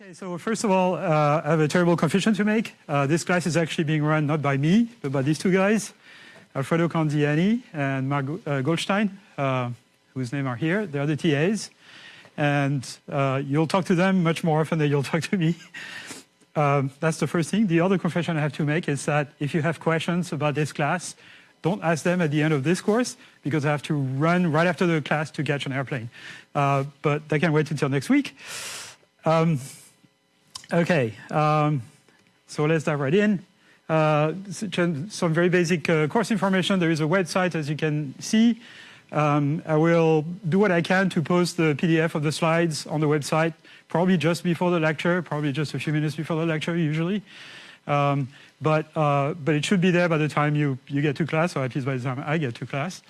Okay, so first of all, uh, I have a terrible confession to make. Uh, this class is actually being run not by me, but by these two guys, Alfredo Canziani and Mark uh, Goldstein, uh, whose name are here. They're the TAs. And uh, you'll talk to them much more often than you'll talk to me. Um, that's the first thing. The other confession I have to make is that if you have questions about this class, don't ask them at the end of this course because I have to run right after the class to catch an airplane. Uh, but they can wait until next week. Um, Okay, um, so let's dive right in. Uh, some very basic uh, course information. There is a website, as you can see. Um, I will do what I can to post the PDF of the slides on the website, probably just before the lecture, probably just a few minutes before the lecture usually. Um, but, uh, but it should be there by the time you, you get to class, or at least by the time I get to class.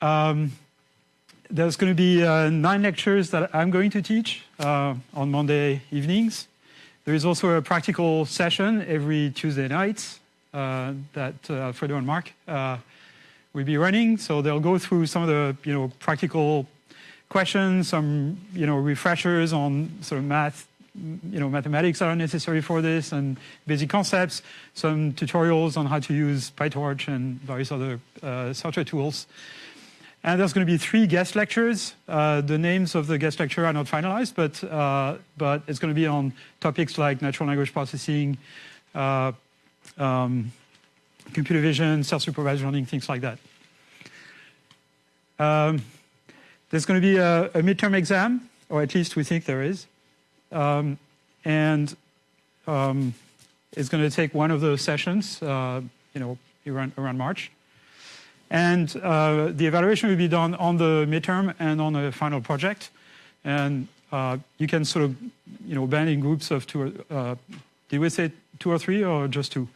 Um, there's going to be uh, nine lectures that I'm going to teach uh, on Monday evenings. There is also a practical session every Tuesday night uh, that uh, and Mark uh, will be running. So they'll go through some of the you know practical questions, some you know refreshers on sort of math, you know mathematics that are necessary for this, and basic concepts. Some tutorials on how to use PyTorch and various other uh, software tools. And there's going to be three guest lectures. Uh, the names of the guest lecture are not finalized, but, uh, but it's going to be on topics like natural language processing, uh, um, computer vision, self-supervised learning, things like that. Um, there's going to be a, a, midterm exam, or at least we think there is. Um, and um, it's going to take one of those sessions, uh, you know, around, around March. And uh, the evaluation will be done on the midterm and on the final project. And uh, you can sort of, you know, band in groups of two. Or, uh, did we say two or three or just two?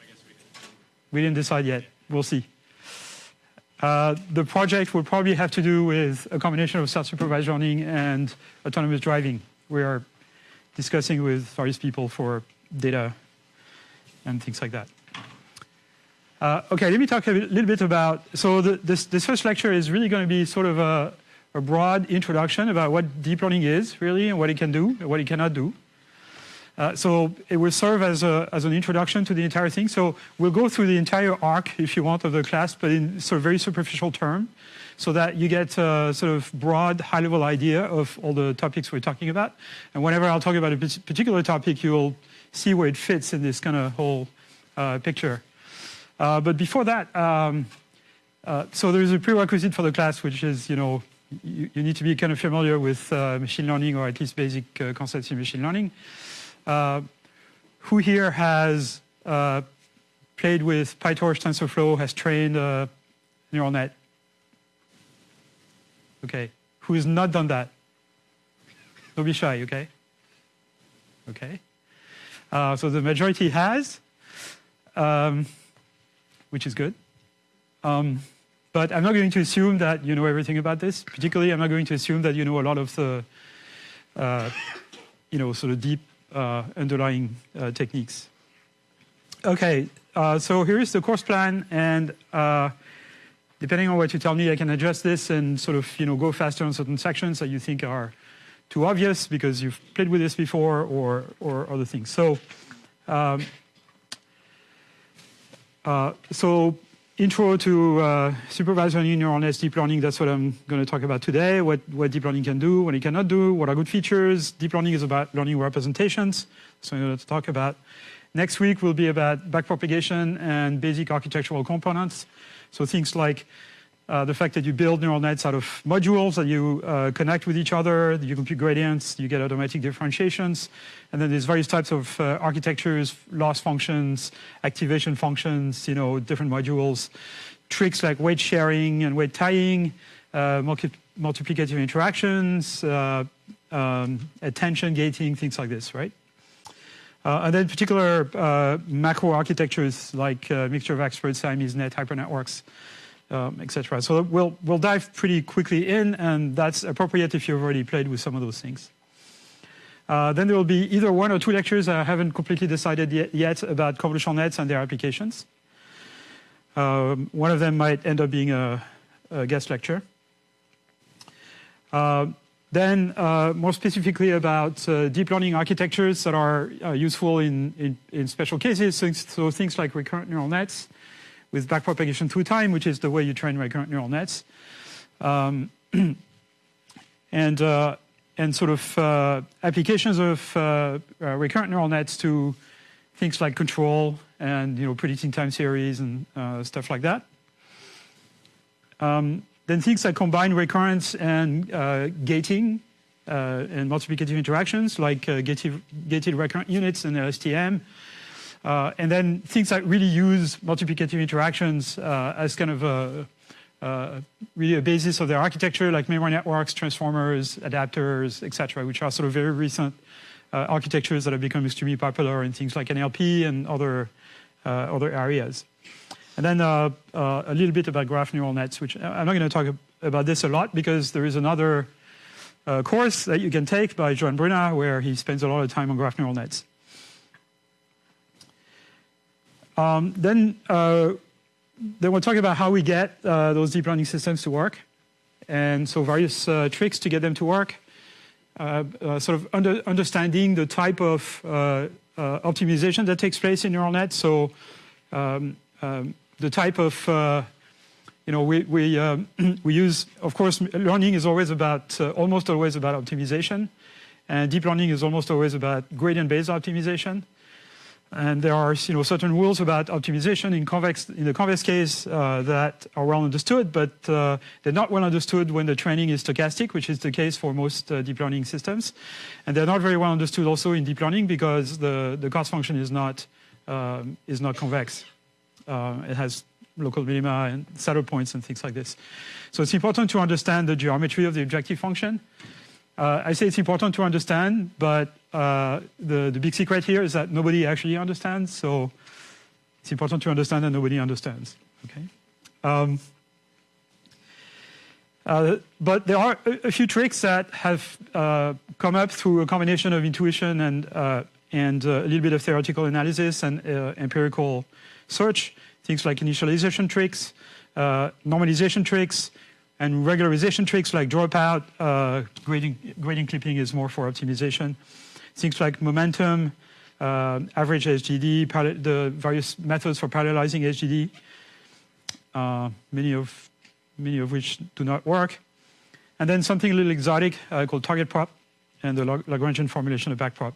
I guess we didn't. We didn't decide yet. We'll see. Uh, the project will probably have to do with a combination of self-supervised learning and autonomous driving. We are discussing with various people for data and things like that. Uh, okay, let me talk a little bit about, so the, this, this first lecture is really going to be sort of a, a, broad introduction about what deep learning is really and what it can do and what it cannot do. Uh, so it will serve as, a, as an introduction to the entire thing. So we'll go through the entire arc, if you want, of the class, but in sort of very superficial term, so that you get a sort of broad, high-level idea of all the topics we're talking about. And whenever I'll talk about a particular topic, you'll see where it fits in this kind of whole uh, picture. Uh, but before that, um, uh, so there is a prerequisite for the class, which is, you know, you, you need to be kind of familiar with uh, machine learning or at least basic uh, concepts in machine learning. Uh, who here has played with PyTorch, TensorFlow, has trained a neural net? Okay. Who has not done that? Don't be shy, okay? Okay. so the majority has. Um, which is good. Um, but I'm not going to assume that you know everything about this. Particularly, I'm not going to assume that you know a lot of the, uh, you know, sort of deep uh, underlying uh, techniques. Okay, uh, so here is the course plan, and uh, depending on what you tell me, I can adjust this and sort of you know go faster on certain sections that you think are too obvious because you've played with this before, or or other things. So. Um, uh, so intro to uh, supervised neural nets, deep learning, that's what I'm going to talk about today, what, what deep learning can do, what it cannot do, what are good features. Deep learning is about learning representations, so I'm going to talk about. Next week will be about backpropagation and basic architectural components. So things like uh, the fact that you build neural nets out of modules that you uh, connect with each other, you compute gradients, you get automatic differentiations, and then there's various types of uh, architectures, loss functions, activation functions, you know, different modules, tricks like weight sharing and weight tying, uh, multi multiplicative interactions, uh, um, attention gating, things like this, right? And then particular macro architectures like mixture of experts, Siamese net, hypernetworks, um, etc. So we'll, we'll dive pretty quickly in, and that's appropriate if you've already played with some of those things. Uh, then there will be either one or two lectures I haven't completely decided yet, yet about convolutional nets and their applications. Um, one of them might end up being a, a guest lecture. Uh, then uh, more specifically about uh, deep learning architectures that are uh, useful in, in, in, special cases. So, so, things like recurrent neural nets with backpropagation through time, which is the way you train recurrent neural nets. Um, and, uh, and sort of uh, applications of uh, recurrent neural nets to things like control and you know predicting time series and stuff like that. Um, then things like combine recurrence and uh, gating uh, and multiplicative interactions like uh, gated, gated, recurrent units and LSTM. Uh, and then things that really use multiplicative interactions uh, as kind of a, uh, really a basis of their architecture, like memory networks, transformers, adapters, etc., which are sort of very recent architectures that have become extremely popular in things like NLP and other, other areas. And then uh, uh, a little bit about graph neural nets, which I'm not going to talk about this a lot because there is another uh, course that you can take by Joan Bruna where he spends a lot of time on graph neural nets. Um, then, uh, then we'll talk about how we get uh, those deep learning systems to work. And so various uh, tricks to get them to work. sort of under, understanding the type of optimization that takes place in neural nets. So um, um, the type of, uh, you know, we, we, uh, we use, of course, learning is always about, uh, almost always about optimization. And deep learning is almost always about gradient-based optimization. And there are you know, certain rules about optimization in, convex, in the convex case uh, that are well understood, but uh, they're not well understood when the training is stochastic, which is the case for most uh, deep learning systems. And they're not very well understood also in deep learning because the, the cost function is not, um, is not convex. Uh, it has local minima and saddle points and things like this. So it's important to understand the geometry of the objective function. Uh, I say it's important to understand, but uh, the, the big secret here is that nobody actually understands. So it's important to understand that nobody understands. Okay. Um, uh, but there are a, a, few tricks that have uh, come up through a combination of intuition and, uh, and uh, a little bit of theoretical analysis and empirical search, things like initialization tricks, normalization tricks, and regularization tricks like dropout, uh, grading, grading clipping is more for optimization. Things like momentum, uh, average SGD, the various methods for parallelizing SGD, uh, many, of, many of which do not work. And then something a little exotic uh, called target prop and the Lagrangian formulation of backprop.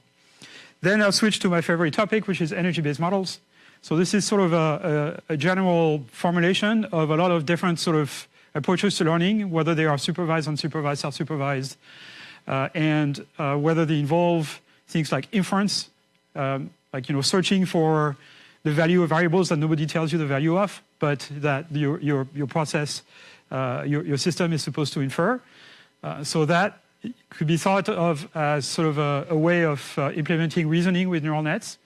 Then I'll switch to my favorite topic, which is energy-based models. So this is sort of a, a, a, general formulation of a lot of different sort of approaches to learning, whether they are supervised, unsupervised, self-supervised, uh, and uh, whether they involve things like inference, um, like you know searching for the value of variables that nobody tells you the value of, but that your your, your process, uh, your, your system is supposed to infer. Uh, so that could be thought of as sort of a, a way of uh, implementing reasoning with neural nets.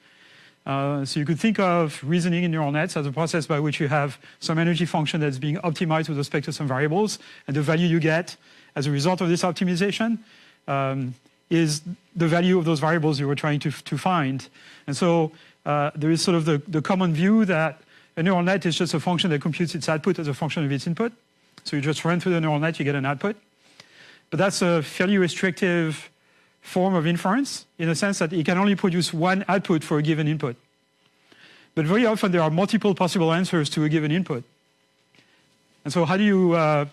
Uh, so you could think of reasoning in neural nets as a process by which you have some energy function that's being optimized with respect to some variables, and the value you get as a result of this optimization um, is the value of those variables you were trying to, to find. And so uh, there is sort of the, the common view that a neural net is just a function that computes its output as a function of its input. So you just run through the neural net, you get an output. But that's a fairly restrictive form of inference in the sense that it can only produce one output for a given input. But very often there are multiple possible answers to a given input. And so how do you uh,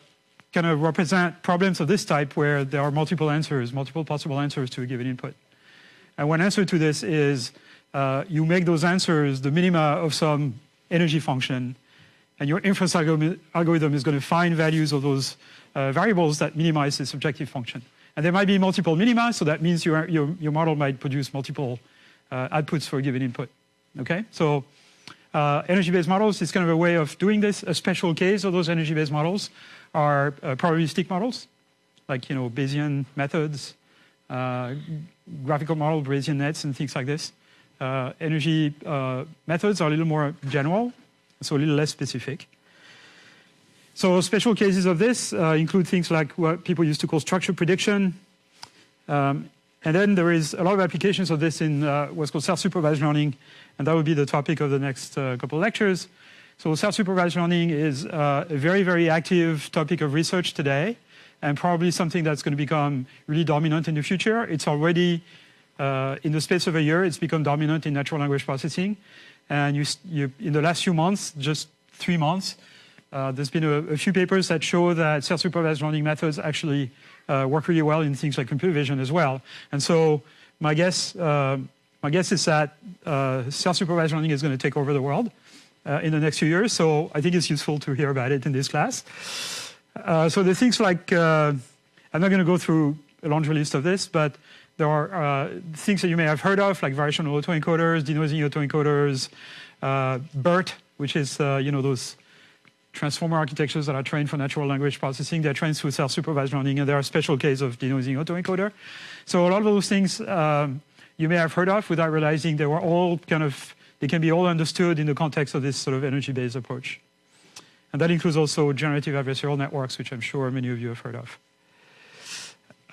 kind of represent problems of this type where there are multiple answers, multiple possible answers to a given input? And one answer to this is uh, you make those answers the minima of some energy function, and your inference algorithm is going to find values of those uh, variables that minimize this objective function. And there might be multiple minima, so that means your, your, your model might produce multiple uh, outputs for a given input. Okay, so uh, energy-based models is kind of a way of doing this. A special case of those energy-based models are uh, probabilistic models, like you know Bayesian methods, uh, graphical model, Bayesian nets, and things like this. Uh, energy uh, methods are a little more general, so a little less specific. So special cases of this uh, include things like what people used to call structure prediction. Um, and then there is a lot of applications of this in uh, what's called self-supervised learning, and that will be the topic of the next uh, couple of lectures. So self-supervised learning is uh, a very, very active topic of research today. and probably something that's going to become really dominant in the future. It's already, uh, in the space of a year, it's become dominant in natural language processing. And you, you, in the last few months, just three months, uh, there's been a, a, few papers that show that self-supervised learning methods actually uh, work really well in things like computer vision as well. And so my guess, uh, my guess is that uh, self-supervised learning is going to take over the world uh, in the next few years. So I think it's useful to hear about it in this class. Uh, so the things like, I'm not going to go through a laundry list of this, but there are things that you may have heard of, like variational autoencoders, denoising autoencoders, BERT, which is, you know, those transformer architectures that are trained for natural language processing. They're trained through self-supervised learning, and there are special cases of denoising autoencoder. So a lot of those things um, you may have heard of without realizing they were all kind of, they can be all understood in the context of this sort of energy-based approach. And that includes also generative adversarial networks, which I'm sure many of you have heard of.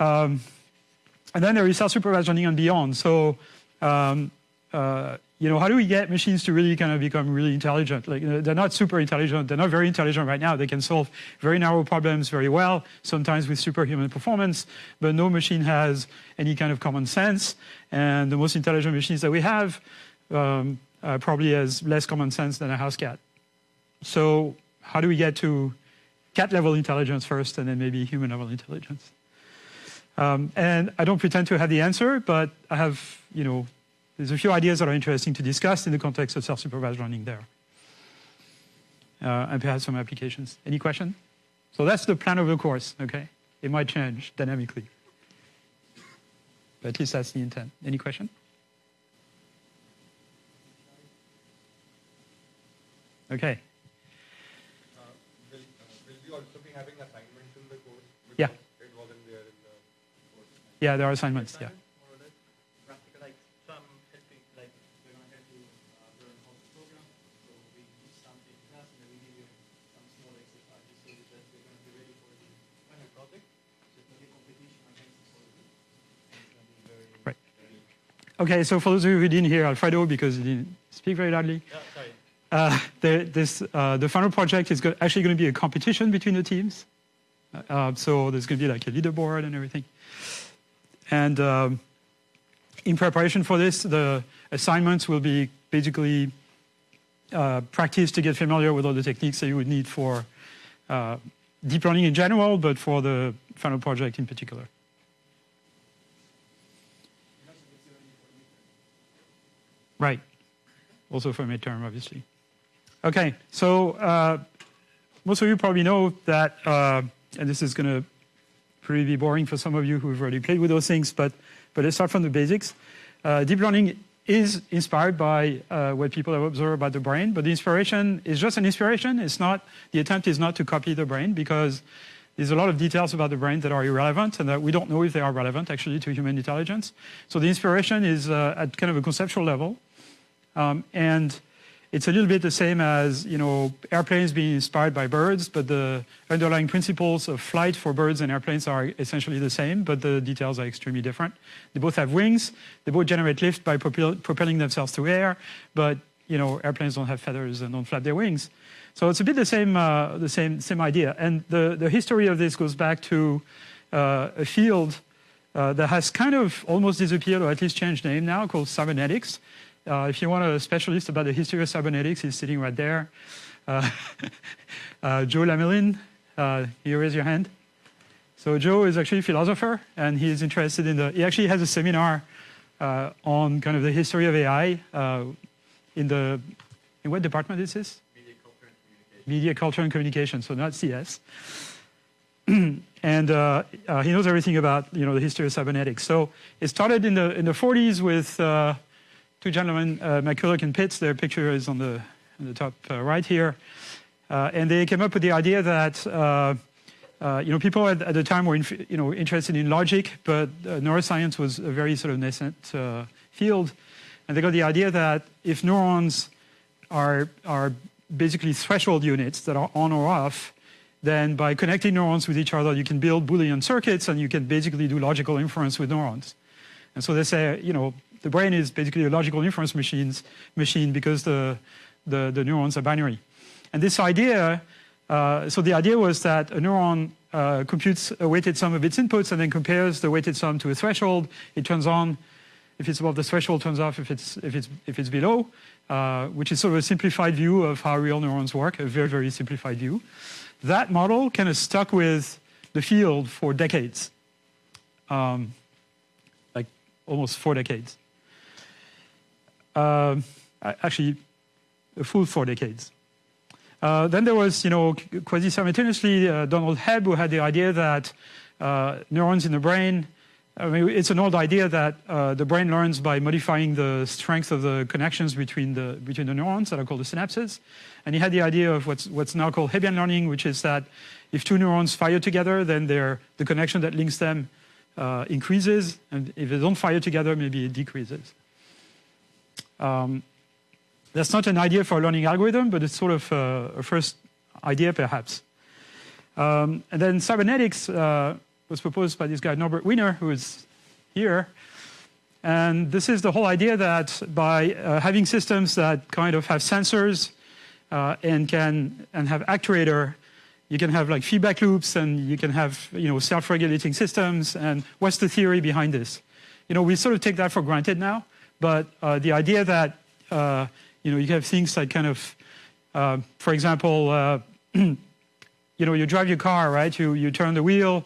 Um, and then there is self-supervised learning and beyond. So um, uh, you know, how do we get machines to really kind of become really intelligent? Like, they're not super intelligent. They're not very intelligent right now. They can solve very narrow problems very well, sometimes with superhuman performance, but no machine has any kind of common sense. And the most intelligent machines that we have um, uh, probably has less common sense than a house cat. So how do we get to cat level intelligence first and then maybe human level intelligence? Um, and I don't pretend to have the answer, but I have, you know, there's a few ideas that are interesting to discuss in the context of self-supervised learning there. Uh, and perhaps some applications. Any question? So that's the plan of the course, okay? It might change dynamically. But at least that's the intent. Any question? Okay. Uh, will, uh, will we also be having assignments in the course? Yeah. It wasn't there in the course. Yeah, there are assignments, yeah. Okay, so for those of you who didn't hear Alfredo because he didn't speak very loudly, yeah, sorry. Uh, the, this, uh, the final project is go actually going to be a competition between the teams. Uh, so there's going to be like a leaderboard and everything. And um, in preparation for this, the assignments will be basically uh, practice to get familiar with all the techniques that you would need for uh, deep learning in general, but for the final project in particular. Right. Also for midterm, obviously. Okay, so uh, most of you probably know that, uh, and this is going to pretty be boring for some of you who've already played with those things, but, but let's start from the basics. Uh, deep learning is inspired by uh, what people have observed about the brain, but the inspiration is just an inspiration. It's not, the attempt is not to copy the brain because there's a lot of details about the brain that are irrelevant and that we don't know if they are relevant actually to human intelligence. So the inspiration is uh, at kind of a conceptual level. Um, and it's a little bit the same as, you know, airplanes being inspired by birds, but the underlying principles of flight for birds and airplanes are essentially the same, but the details are extremely different. They both have wings. They both generate lift by propel propelling themselves through air, but, you know, airplanes don't have feathers and don't flap their wings. So it's a bit the same, uh, the same, same idea. And the, the history of this goes back to uh, a field uh, that has kind of almost disappeared, or at least changed name now, called cybernetics. Uh, if you want a specialist about the history of cybernetics, he's sitting right there. Uh, uh, Joe Lamelin, uh, you raise your hand. So Joe is actually a philosopher, and he's interested in the, he actually has a seminar uh, on kind of the history of AI uh, in the, in what department is this? Media, culture, and communication. Media, culture, and communication, so not CS. and uh, uh, he knows everything about you know the history of cybernetics. So it started in the in the 40s with uh, two gentlemen, uh, McCulloch and Pitts, their picture is on the, on the top uh, right here. Uh, and they came up with the idea that uh, uh, you know, people at, at, the time were you know, interested in logic, but uh, neuroscience was a very sort of nascent field. And they got the idea that if neurons are, are basically threshold units that are on or off, then by connecting neurons with each other, you can build Boolean circuits and you can basically do logical inference with neurons. And so they say, you know, the brain is basically a logical inference machines, machine because the, the, the neurons are binary. And this idea, uh, so the idea was that a neuron uh, computes a weighted sum of its inputs and then compares the weighted sum to a threshold. It turns on if it's above the threshold, turns off if it's, if it's, if it's below, uh, which is sort of a simplified view of how real neurons work, a very, very simplified view. That model kind of stuck with the field for decades, um, like almost four decades. Uh, actually, a full four decades. Uh, then there was, you know, quasi-simultaneously, uh, Donald Hebb, who had the idea that neurons in the brain, I mean, it's an old idea that uh, the brain learns by modifying the strength of the connections between the, between the neurons that are called the synapses. And he had the idea of what's, what's now called Hebbian learning, which is that if two neurons fire together, then the connection that links them uh, increases, and if they don't fire together, maybe it decreases. Um, that's not an idea for a learning algorithm, but it's sort of a, a first idea, perhaps. Um, and then cybernetics uh, was proposed by this guy, Norbert Wiener, who is here. And this is the whole idea that by uh, having systems that kind of have sensors uh, and can and have actuator, you can have like feedback loops and you can have you know self-regulating systems. And what's the theory behind this? You know, we sort of take that for granted now, but uh, the idea that uh, you know you have things like kind of, uh, for example, uh, you know, you drive your car, right? You you turn the wheel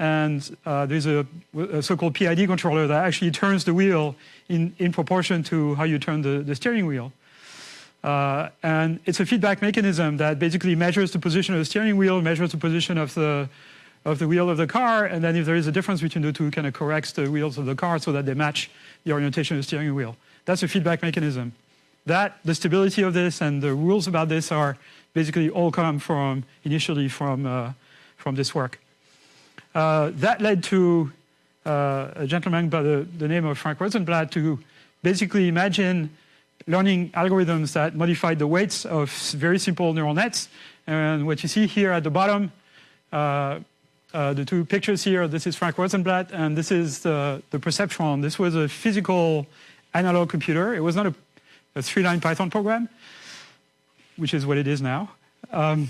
and uh, there's a, a so-called PID controller that actually turns the wheel in, in proportion to how you turn the, the steering wheel. Uh, and it's a feedback mechanism that basically measures the position of the steering wheel, measures the position of the, of the wheel of the car, and then if there is a difference between the two, kind of corrects the wheels of the car so that they match the orientation of the steering wheel. That's a feedback mechanism. That, the stability of this and the rules about this are basically all come from, initially from, uh, from this work. Uh, that led to uh, a gentleman by the, the, name of Frank Rosenblatt to basically imagine learning algorithms that modified the weights of very simple neural nets. And what you see here at the bottom, uh, uh, the two pictures here, this is Frank Rosenblatt, and this is the, the perceptron. This was a physical analog computer. It was not a, a three-line Python program, which is what it is now. Um,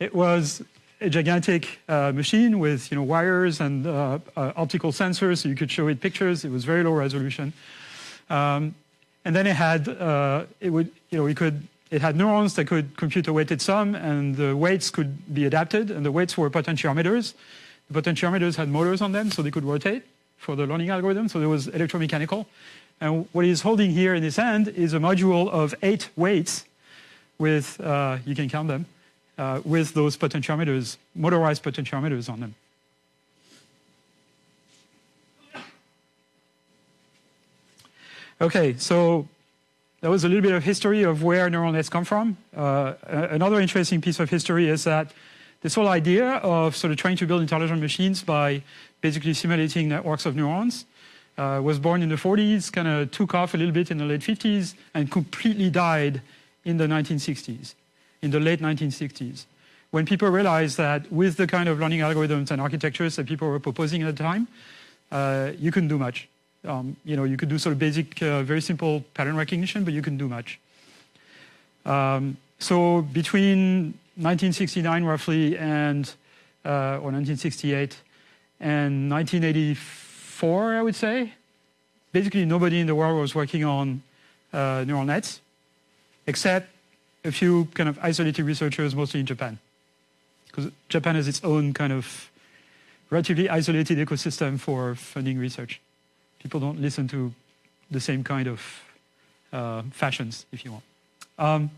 it was a gigantic uh, machine with you know wires and uh, uh, optical sensors, so you could show it pictures. It was very low resolution, um, and then it had uh, it would you know it could it had neurons that could compute a weighted sum, and the weights could be adapted, and the weights were potentiometers. The potentiometers had motors on them, so they could rotate for the learning algorithm. So there was electromechanical, and what he's holding here in his hand is a module of eight weights, with uh, you can count them uh, with those potentiometers, motorized potentiometers on them. Okay, so that was a little bit of history of where neural nets come from. Uh, another interesting piece of history is that this whole idea of sort of trying to build intelligent machines by basically simulating networks of neurons uh, was born in the 40s, kind of took off a little bit in the late 50s, and completely died in the 1960s in the late 1960s, when people realized that with the kind of learning algorithms and architectures that people were proposing at the time, uh, you couldn't do much. Um, you know, you could do sort of basic, uh, very simple pattern recognition, but you couldn't do much. Um, so between 1969 roughly and, uh, or 1968 and 1984, I would say, basically nobody in the world was working on uh, neural nets, except a few kind of isolated researchers, mostly in Japan. Because Japan has its own kind of relatively isolated ecosystem for funding research. People don't listen to the same kind of uh, fashions, if you want. Um,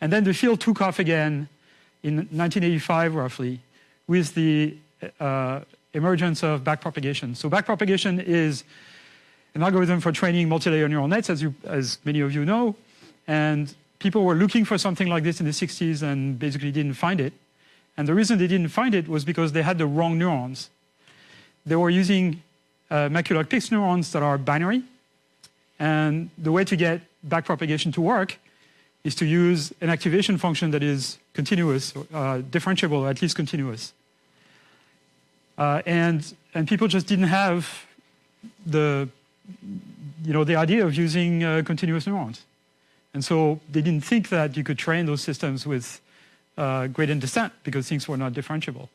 and then the field took off again in 1985, roughly, with the uh, emergence of backpropagation. So backpropagation is an algorithm for training multi-layer neural nets, as, you, as many of you know. And people were looking for something like this in the 60s and basically didn't find it. And the reason they didn't find it was because they had the wrong neurons. They were using uh, McCulloch neurons that are binary. And the way to get backpropagation to work is to use an activation function that is continuous, uh, differentiable, at least continuous. Uh, and, and people just didn't have the, you know, the idea of using uh, continuous neurons. And so they didn't think that you could train those systems with uh, gradient descent because things were not differentiable.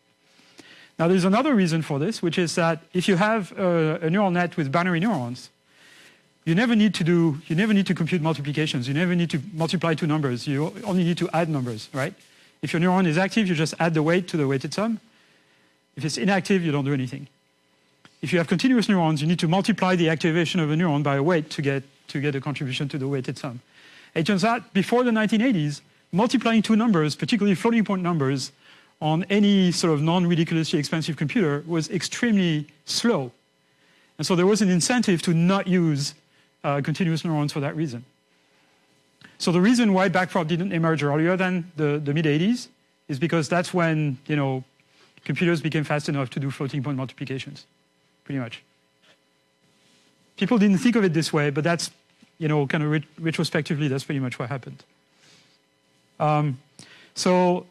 Now, there's another reason for this, which is that if you have a, a neural net with binary neurons, you never need to do, you never need to compute multiplications. You never need to multiply two numbers. You only need to add numbers, right? If your neuron is active, you just add the weight to the weighted sum. If it's inactive, you don't do anything. If you have continuous neurons, you need to multiply the activation of a neuron by a weight to get, to get a contribution to the weighted sum. It turns out before the 1980s, multiplying two numbers, particularly floating point numbers, on any sort of non-ridiculously expensive computer was extremely slow. And so there was an incentive to not use uh, continuous neurons for that reason. So the reason why backprop didn't emerge earlier than the, the mid-80s is because that's when, you know, computers became fast enough to do floating point multiplications, pretty much. People didn't think of it this way, but that's, you know, kind of ret retrospectively, that's pretty much what happened. Um, so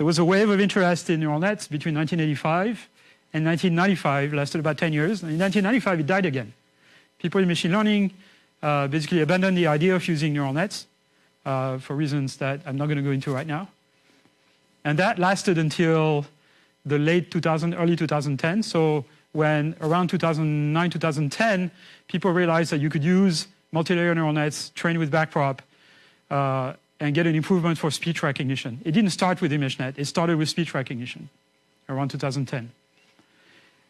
there was a wave of interest in neural nets between 1985 and 1995, lasted about 10 years. And in 1995, it died again. People in machine learning uh, basically abandoned the idea of using neural nets uh, for reasons that I'm not going to go into right now. And that lasted until the late 2000, early 2010. So when around 2009, 2010, people realized that you could use multi-layer neural nets trained with backprop uh, and get an improvement for speech recognition. It didn't start with ImageNet, it started with speech recognition around 2010.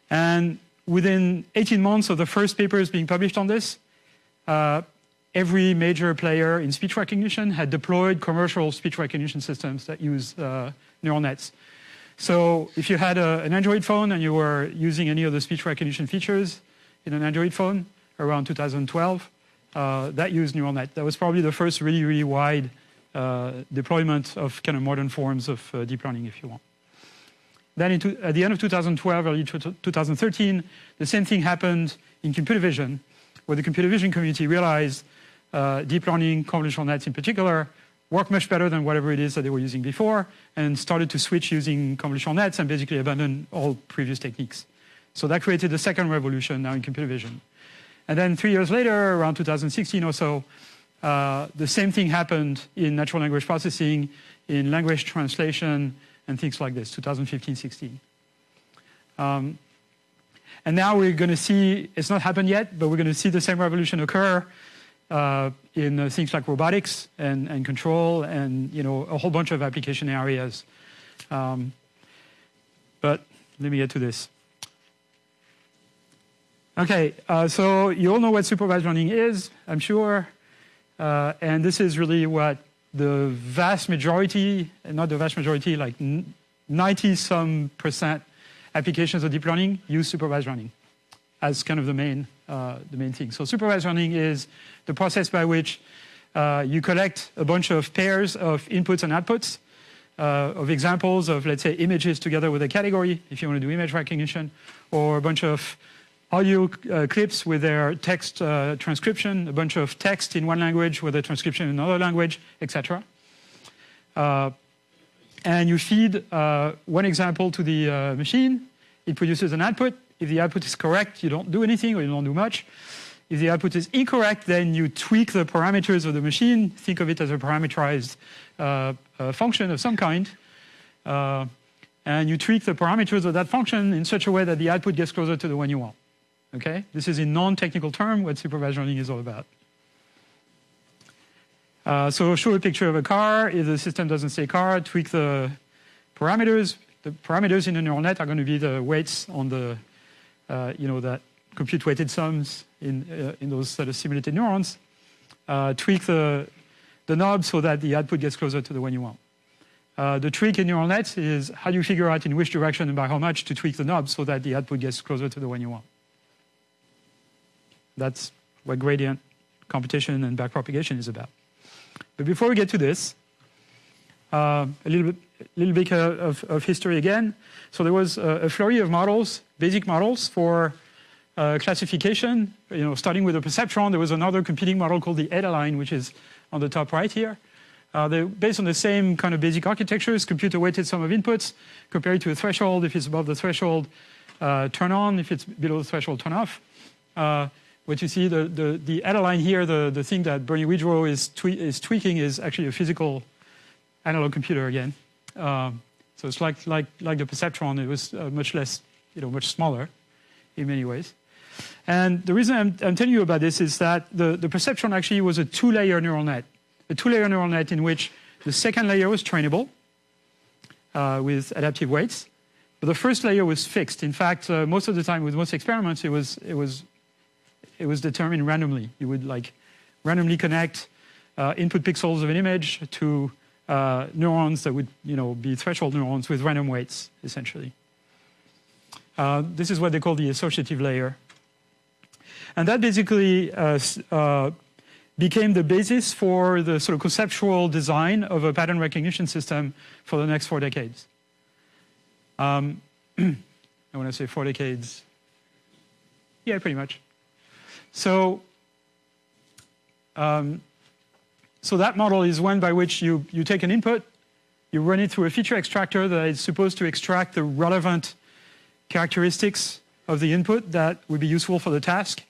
And within 18 months of the first papers being published on this, uh, every major player in speech recognition had deployed commercial speech recognition systems that use uh, neural nets. So if you had a, an Android phone and you were using any of the speech recognition features in an Android phone around 2012, uh, that used neural net. That was probably the first really, really wide deployment of kind of modern forms of uh, deep learning, if you want. Then at the end of 2012, early 2013, the same thing happened in computer vision, where the computer vision community realized uh, deep learning, convolutional nets in particular, work much better than whatever it is that they were using before, and started to switch using convolutional nets and basically abandon all previous techniques. So that created the second revolution now in computer vision. And then three years later, around 2016 or so, uh, the same thing happened in natural language processing, in language translation, and things like this, 2015-16. Um, and now we're going to see, it's not happened yet, but we're going to see the same revolution occur uh, in uh, things like robotics and, and, control and you know a whole bunch of application areas. Um, but let me get to this. Okay, uh, so you all know what supervised learning is, I'm sure. Uh, and this is really what the vast majority, not the vast majority, like 90 some percent applications of deep learning use supervised learning as kind of the main, uh, the main thing. So supervised learning is the process by which uh, you collect a bunch of pairs of inputs and outputs uh, of examples of, let's say, images together with a category, if you want to do image recognition, or a bunch of audio uh, clips with their text uh, transcription, a bunch of text in one language with a transcription in another language, etc. Uh, and you feed uh, one example to the uh, machine. It produces an output. If the output is correct, you don't do anything or you don't do much. If the output is incorrect, then you tweak the parameters of the machine. Think of it as a parameterized uh, function of some kind. and you tweak the parameters of that function in such a way that the output gets closer to the one you want. Okay, this is in non-technical term what supervised learning is all about. Uh, so show a picture of a car. If the system doesn't say car, tweak the parameters. The parameters in the neural net are going to be the weights on the, uh, you know, that compute weighted sums in uh, in those sort of simulated neurons. Uh, tweak the the knob so that the output gets closer to the one you want. Uh, the trick in neural nets is how do you figure out in which direction and by how much to tweak the knob so that the output gets closer to the one you want. That's what gradient computation and backpropagation is about. But before we get to this, uh, a little bit, little bit of, of, history again. So there was a, flurry of models, basic models for uh, classification. You know, starting with the perceptron, there was another competing model called the Adaline, which is on the top right here. Uh, they're based on the same kind of basic architectures, computer weighted sum of inputs, compared to a threshold. If it's above the threshold, uh, turn on. If it's below the threshold, turn off. What you see, the, the, the Adaline here, the, the thing that Bernie Widrow is, twe is tweaking is actually a physical analog computer again. Um, So it's like, like, like the perceptron, it was uh, much less, you know, much smaller in many ways. And the reason I'm, I'm telling you about this is that the, the perceptron actually was a two-layer neural net. A two-layer neural net in which the second layer was trainable uh, with adaptive weights, but the first layer was fixed. In fact, uh, most of the time with most experiments, it was, it was, it was determined randomly. You would like randomly connect uh, input pixels of an image to uh, neurons that would you know, be threshold neurons with random weights, essentially. Uh, this is what they call the associative layer. And that basically uh, uh, became the basis for the sort of conceptual design of a pattern recognition system for the next four decades. Um, I want to say four decades. Yeah, pretty much. So, um, so that model is one by which you, you take an input, you run it through a feature extractor that is supposed to extract the relevant characteristics of the input that would be useful for the task.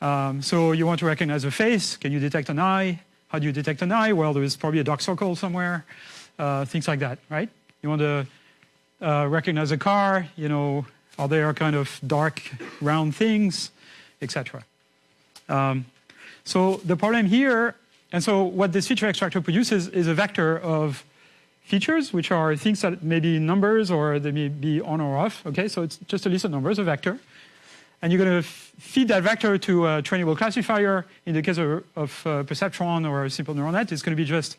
Um, so you want to recognize a face. Can you detect an eye? How do you detect an eye? Well, there's probably a dark circle somewhere. Uh, things like that, right? You want to uh, recognize a car. You know, are there kind of dark round things, etc. Um, so the problem here, and so what this feature extractor produces is a vector of features, which are things that may be numbers or they may be on or off. Okay, so it's just a list of numbers, a vector. And you're going to feed that vector to a trainable classifier. In the case of, of uh, perceptron or a simple neural net, it's going to be just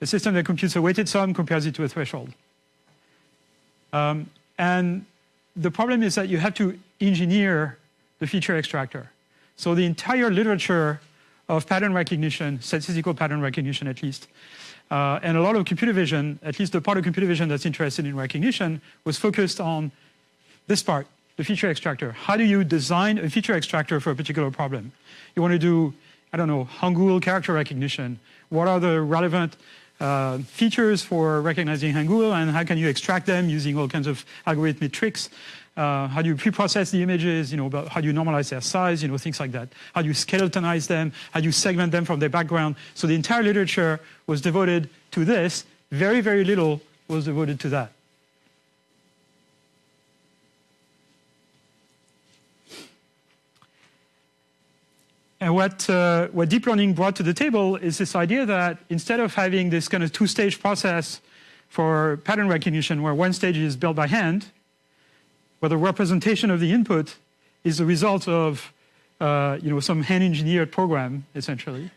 a system that computes a weighted sum, compares it to a threshold. Um, and the problem is that you have to engineer the feature extractor. So the entire literature of pattern recognition, statistical pattern recognition at least, uh, and a lot of computer vision, at least the part of computer vision that's interested in recognition, was focused on this part, the feature extractor. How do you design a feature extractor for a particular problem? You want to do, I don't know, Hangul character recognition. What are the relevant uh, features for recognizing Hangul and how can you extract them using all kinds of algorithmic tricks? Uh, how do you pre-process the images, you know, about how do you normalize their size, you know, things like that. How do you skeletonize them? How do you segment them from their background? So the entire literature was devoted to this. Very, very little was devoted to that. And what, uh, what deep learning brought to the table is this idea that instead of having this kind of two-stage process for pattern recognition where one stage is built by hand, where the representation of the input is the result of uh, you know, some hand-engineered program, essentially.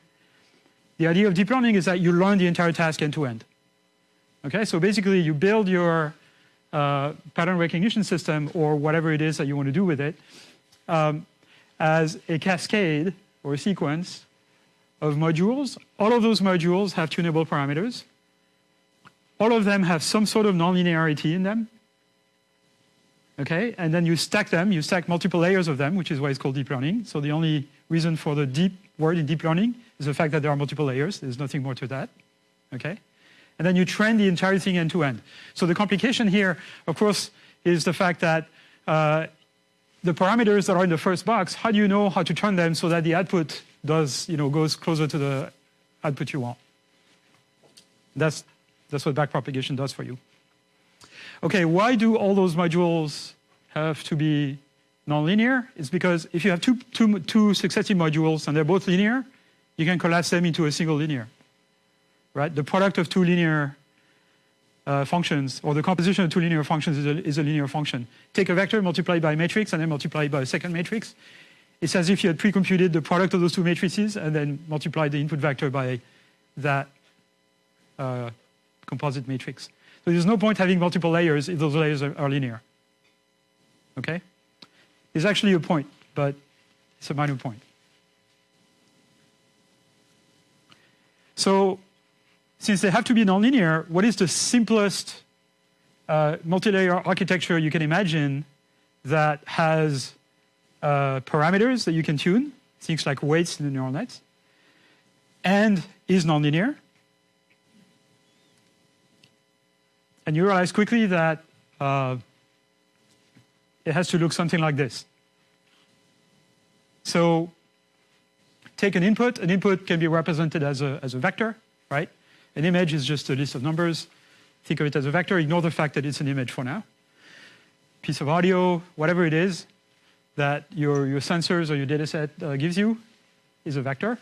The idea of deep learning is that you learn the entire task end-to-end. -end. Okay, so basically you build your uh, pattern recognition system or whatever it is that you want to do with it um, as a cascade or a sequence of modules. All of those modules have tunable parameters. All of them have some sort of nonlinearity in them okay? And then you stack them, you stack multiple layers of them, which is why it's called deep learning. So the only reason for the deep word in deep learning is the fact that there are multiple layers. There's nothing more to that, okay? And then you train the entire thing end to end. So the complication here, of course, is the fact that uh, the parameters that are in the first box, how do you know how to turn them so that the output does, you know, goes closer to the output you want? That's, that's what backpropagation does for you. Okay, why do all those modules have to be nonlinear? It's because if you have two, two, two successive modules and they're both linear, you can collapse them into a single linear. Right? The product of two linear uh, functions, or the composition of two linear functions is a, is a linear function. Take a vector, multiply by a matrix, and then multiply by a second matrix. It's as if you had pre-computed the product of those two matrices and then multiplied the input vector by that uh, composite matrix. So there's no point having multiple layers if those layers are, are linear. Okay? There's actually a point, but it's a minor point. So since they have to be nonlinear, what is the simplest uh, multi-layer architecture you can imagine that has uh, parameters that you can tune, things like weights in the neural nets, and is nonlinear? And you realize quickly that uh, it has to look something like this. So take an input. An input can be represented as a, as a vector, right? An image is just a list of numbers. think of it as a vector, ignore the fact that it's an image for now. Piece of audio, whatever it is that your, your sensors or your data set uh, gives you is a vector.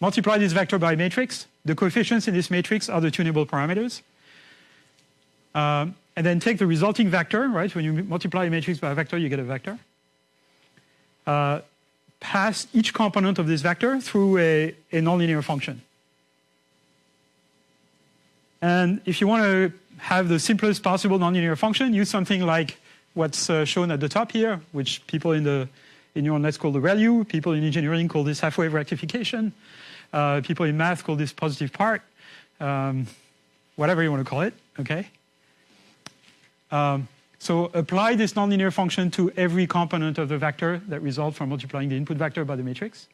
Multiply this vector by a matrix. The coefficients in this matrix are the tunable parameters. Um, and then take the resulting vector, right? When you multiply a matrix by a vector, you get a vector. Uh, pass each component of this vector through a, a nonlinear function. And if you want to have the simplest possible nonlinear function, use something like what's uh, shown at the top here, which people in the in neural nets call the ReLU, people in engineering call this half-wave rectification, uh, people in math call this positive part, um, whatever you want to call it, okay? Um, so apply this nonlinear function to every component of the vector that results from multiplying the input vector by the matrix.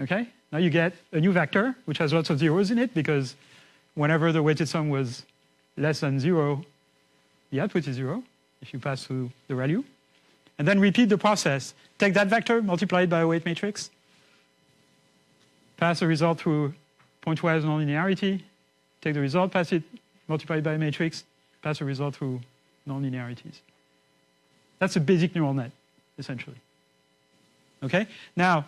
Okay, now you get a new vector, which has lots of zeros in it, because whenever the weighted sum was less than zero, the output is zero, if you pass through the ReLU. And then repeat the process. Take that vector, multiply it by a weight matrix, pass the result through pointwise nonlinearity, take the result, pass it, multiply it by a matrix, pass a result through nonlinearities. That's a basic neural net, essentially. Okay? Now,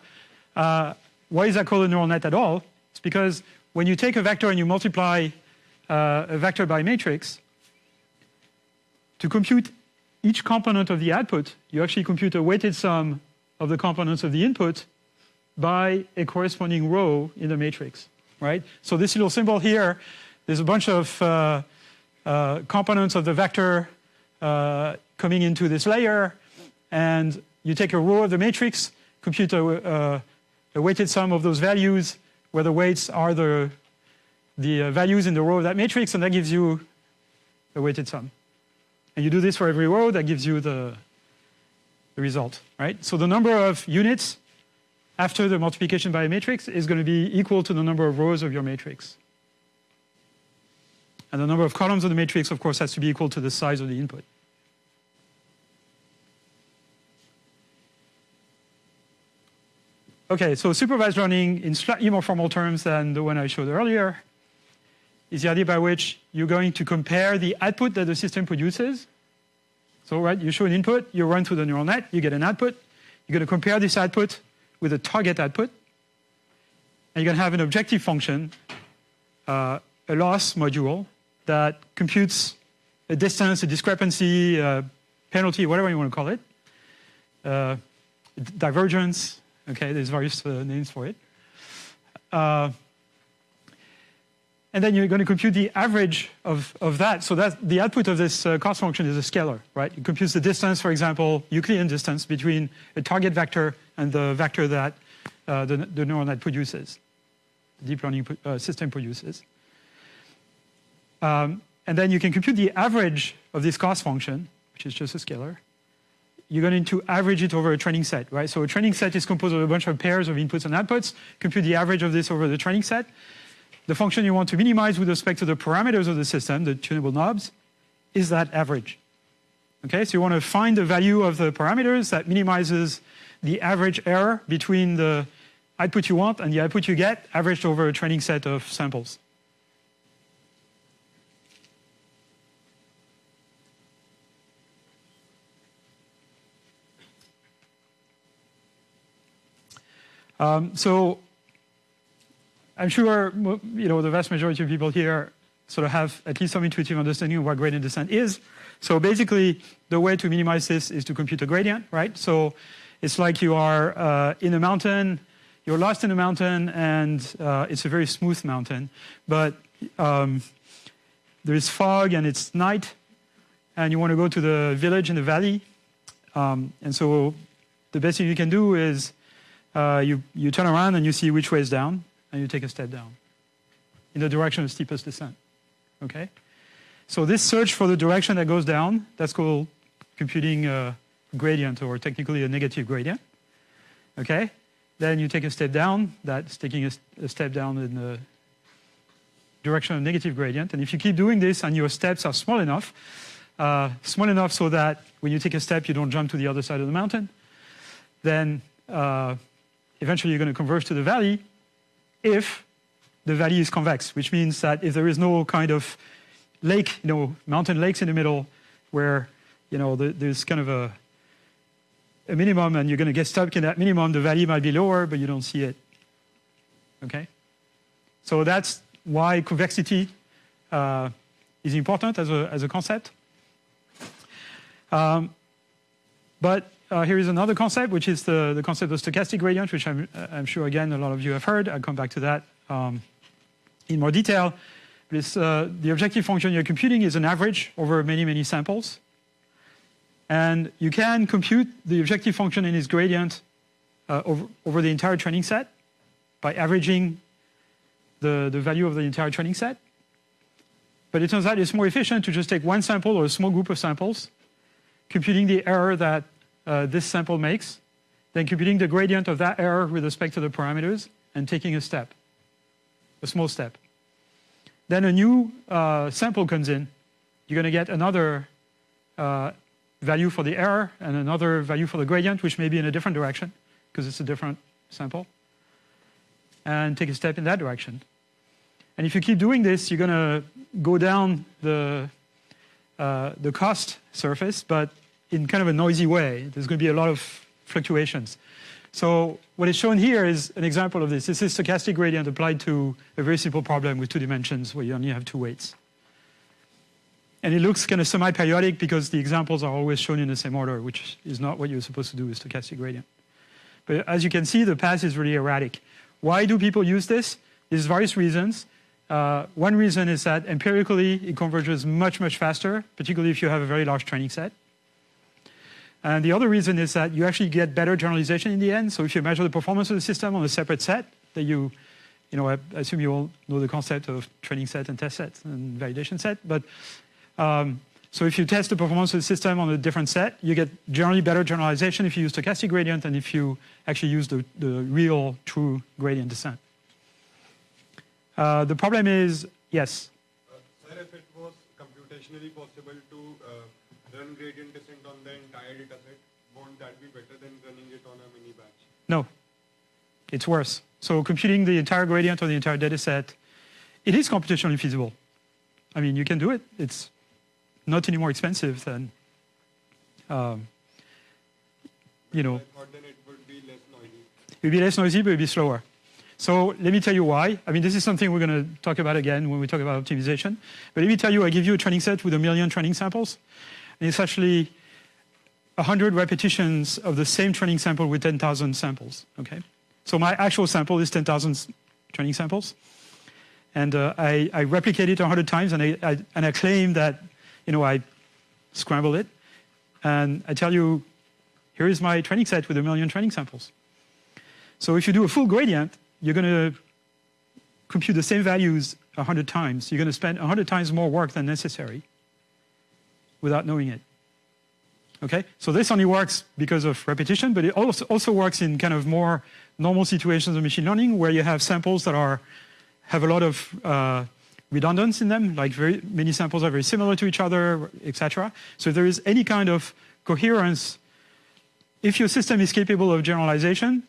uh, why is that called a neural net at all? It's because when you take a vector and you multiply uh, a vector by a matrix, to compute each component of the output, you actually compute a weighted sum of the components of the input by a corresponding row in the matrix, right? So this little symbol here, there's a bunch of uh, uh, components of the vector uh, coming into this layer, and you take a row of the matrix, compute a, uh, a weighted sum of those values, where the weights are the, the uh, values in the row of that matrix, and that gives you a weighted sum. And you do this for every row, that gives you the, the result, right? So the number of units after the multiplication by a matrix is going to be equal to the number of rows of your matrix. And the number of columns of the matrix, of course, has to be equal to the size of the input. Okay, so supervised learning in slightly more formal terms than the one I showed earlier is the idea by which you're going to compare the output that the system produces. So, right, you show an input, you run through the neural net, you get an output. You're going to compare this output with a target output. And you're going to have an objective function, uh, a loss module, that computes a distance, a discrepancy, a penalty, whatever you want to call it, uh, divergence, okay, there's various uh, names for it. Uh, and then you're going to compute the average of, of that. So that the output of this uh, cost function is a scalar, right? It computes the distance, for example, Euclidean distance between a target vector and the vector that uh, the, the neural net produces, the deep learning uh, system produces. Um, and then you can compute the average of this cost function, which is just a scalar. You're going to average it over a training set, right? So a training set is composed of a bunch of pairs of inputs and outputs. Compute the average of this over the training set. The function you want to minimize with respect to the parameters of the system, the tunable knobs, is that average. Okay, so you want to find the value of the parameters that minimizes the average error between the output you want and the output you get averaged over a training set of samples. Um, so I'm sure you know the vast majority of people here sort of have at least some intuitive understanding of what gradient descent is. So basically, the way to minimize this is to compute a gradient, right? So it's like you are uh, in a mountain, you're lost in a mountain, and uh, it's a very smooth mountain, but um, there is fog and it's night, and you want to go to the village in the valley. Um, and so the best thing you can do is uh, you, you turn around and you see which way is down and you take a step down in the direction of steepest descent. Okay? So this search for the direction that goes down, that's called computing a gradient or technically a negative gradient. Okay? Then you take a step down, that's taking a, a step down in the direction of negative gradient. And if you keep doing this and your steps are small enough, uh, small enough so that when you take a step, you don't jump to the other side of the mountain, then uh, eventually you're going to converge to the valley if the valley is convex, which means that if there is no kind of lake, you know, mountain lakes in the middle where, you know, the, there's kind of a, a minimum and you're going to get stuck in that minimum, the valley might be lower, but you don't see it. Okay? So that's why convexity uh, is important as a, as a concept. Um, but uh, here is another concept, which is the, the concept of stochastic gradient, which I'm, I'm sure, again, a lot of you have heard. I'll come back to that um, in more detail. This, uh, the objective function you're computing is an average over many, many samples. And you can compute the objective function and its gradient uh, over, over the entire training set by averaging the, the value of the entire training set. But it turns out it's more efficient to just take one sample or a small group of samples, computing the error that uh, this sample makes, then computing the gradient of that error with respect to the parameters, and taking a step, a small step. Then a new uh, sample comes in. You're going to get another uh, value for the error and another value for the gradient, which may be in a different direction because it's a different sample, and take a step in that direction. And if you keep doing this, you're going to go down the, uh, the cost surface, but in kind of a noisy way. There's going to be a lot of fluctuations. So what is shown here is an example of this. This is stochastic gradient applied to a very simple problem with two dimensions where you only have two weights. And it looks kind of semi-periodic because the examples are always shown in the same order, which is not what you're supposed to do with stochastic gradient. But as you can see, the path is really erratic. Why do people use this? There's various reasons. Uh, one reason is that empirically it converges much, much faster, particularly if you have a very large training set. And the other reason is that you actually get better generalization in the end. So if you measure the performance of the system on a separate set, that you, you know, I assume you all know the concept of training set and test set and validation set. But um, so if you test the performance of the system on a different set, you get generally better generalization if you use stochastic gradient and if you actually use the, the real true gradient descent. Uh, the problem is, yes? Uh, sir, if it was computationally possible to uh, run gradient descent on the entire data set, won't that be better than running it on a mini batch? No, it's worse. So computing the entire gradient on the entire data set, it is computationally feasible. I mean, you can do it. It's not any more expensive than, um, you know. It would be less noisy. It would be less noisy, but it would be slower. So let me tell you why. I mean, this is something we're going to talk about again when we talk about optimization. But let me tell you, I give you a training set with a million training samples. And it's actually 100 repetitions of the same training sample with 10,000 samples, okay? So my actual sample is 10,000 training samples. And uh, I, I, replicate it 100 times, and I, I, and I claim that you know, I scramble it, and I tell you, here is my training set with a million training samples. So if you do a full gradient, you're going to compute the same values 100 times. You're going to spend 100 times more work than necessary without knowing it. Okay, so this only works because of repetition, but it also, also works in kind of more normal situations of machine learning where you have samples that are have a lot of uh, redundance in them, like very many samples are very similar to each other, etc. So if there is any kind of coherence, if your system is capable of generalization,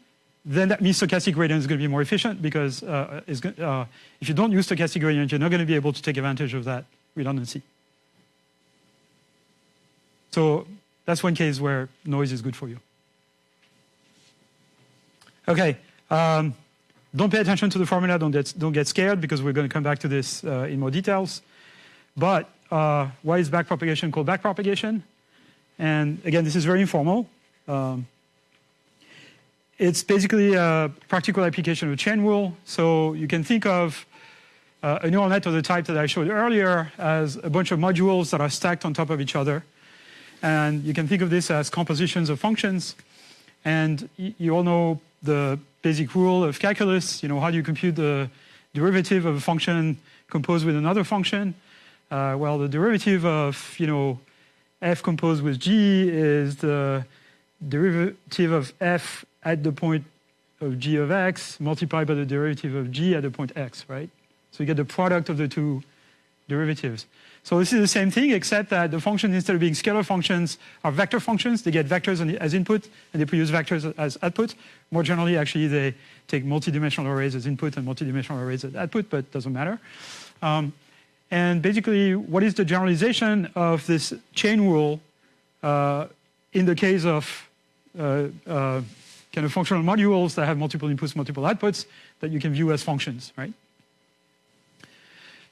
then that means stochastic gradient is going to be more efficient because uh, uh, if you don't use stochastic gradient, you're not going to be able to take advantage of that redundancy. So that's one case where noise is good for you. Okay. Um, don't pay attention to the formula, don't get, don't get scared because we're going to come back to this uh, in more details. But uh, why is backpropagation called backpropagation? And again, this is very informal. Um, it's basically a practical application of chain rule. So you can think of uh, a neural net of the type that I showed earlier as a bunch of modules that are stacked on top of each other. And you can think of this as compositions of functions. And you all know the basic rule of calculus, you know, how do you compute the derivative of a function composed with another function? Uh, well, the derivative of, you know, f composed with g is the derivative of f at the point of g of x multiplied by the derivative of g at the point x, right? So you get the product of the two derivatives. So this is the same thing, except that the functions, instead of being scalar functions, are vector functions. They get vectors as input, and they produce vectors as output. More generally, actually, they take multidimensional arrays as input and multidimensional arrays as output, but it doesn't matter. Um, and basically, what is the generalization of this chain rule uh, in the case of uh, uh, kind of functional modules that have multiple inputs, multiple outputs that you can view as functions, right?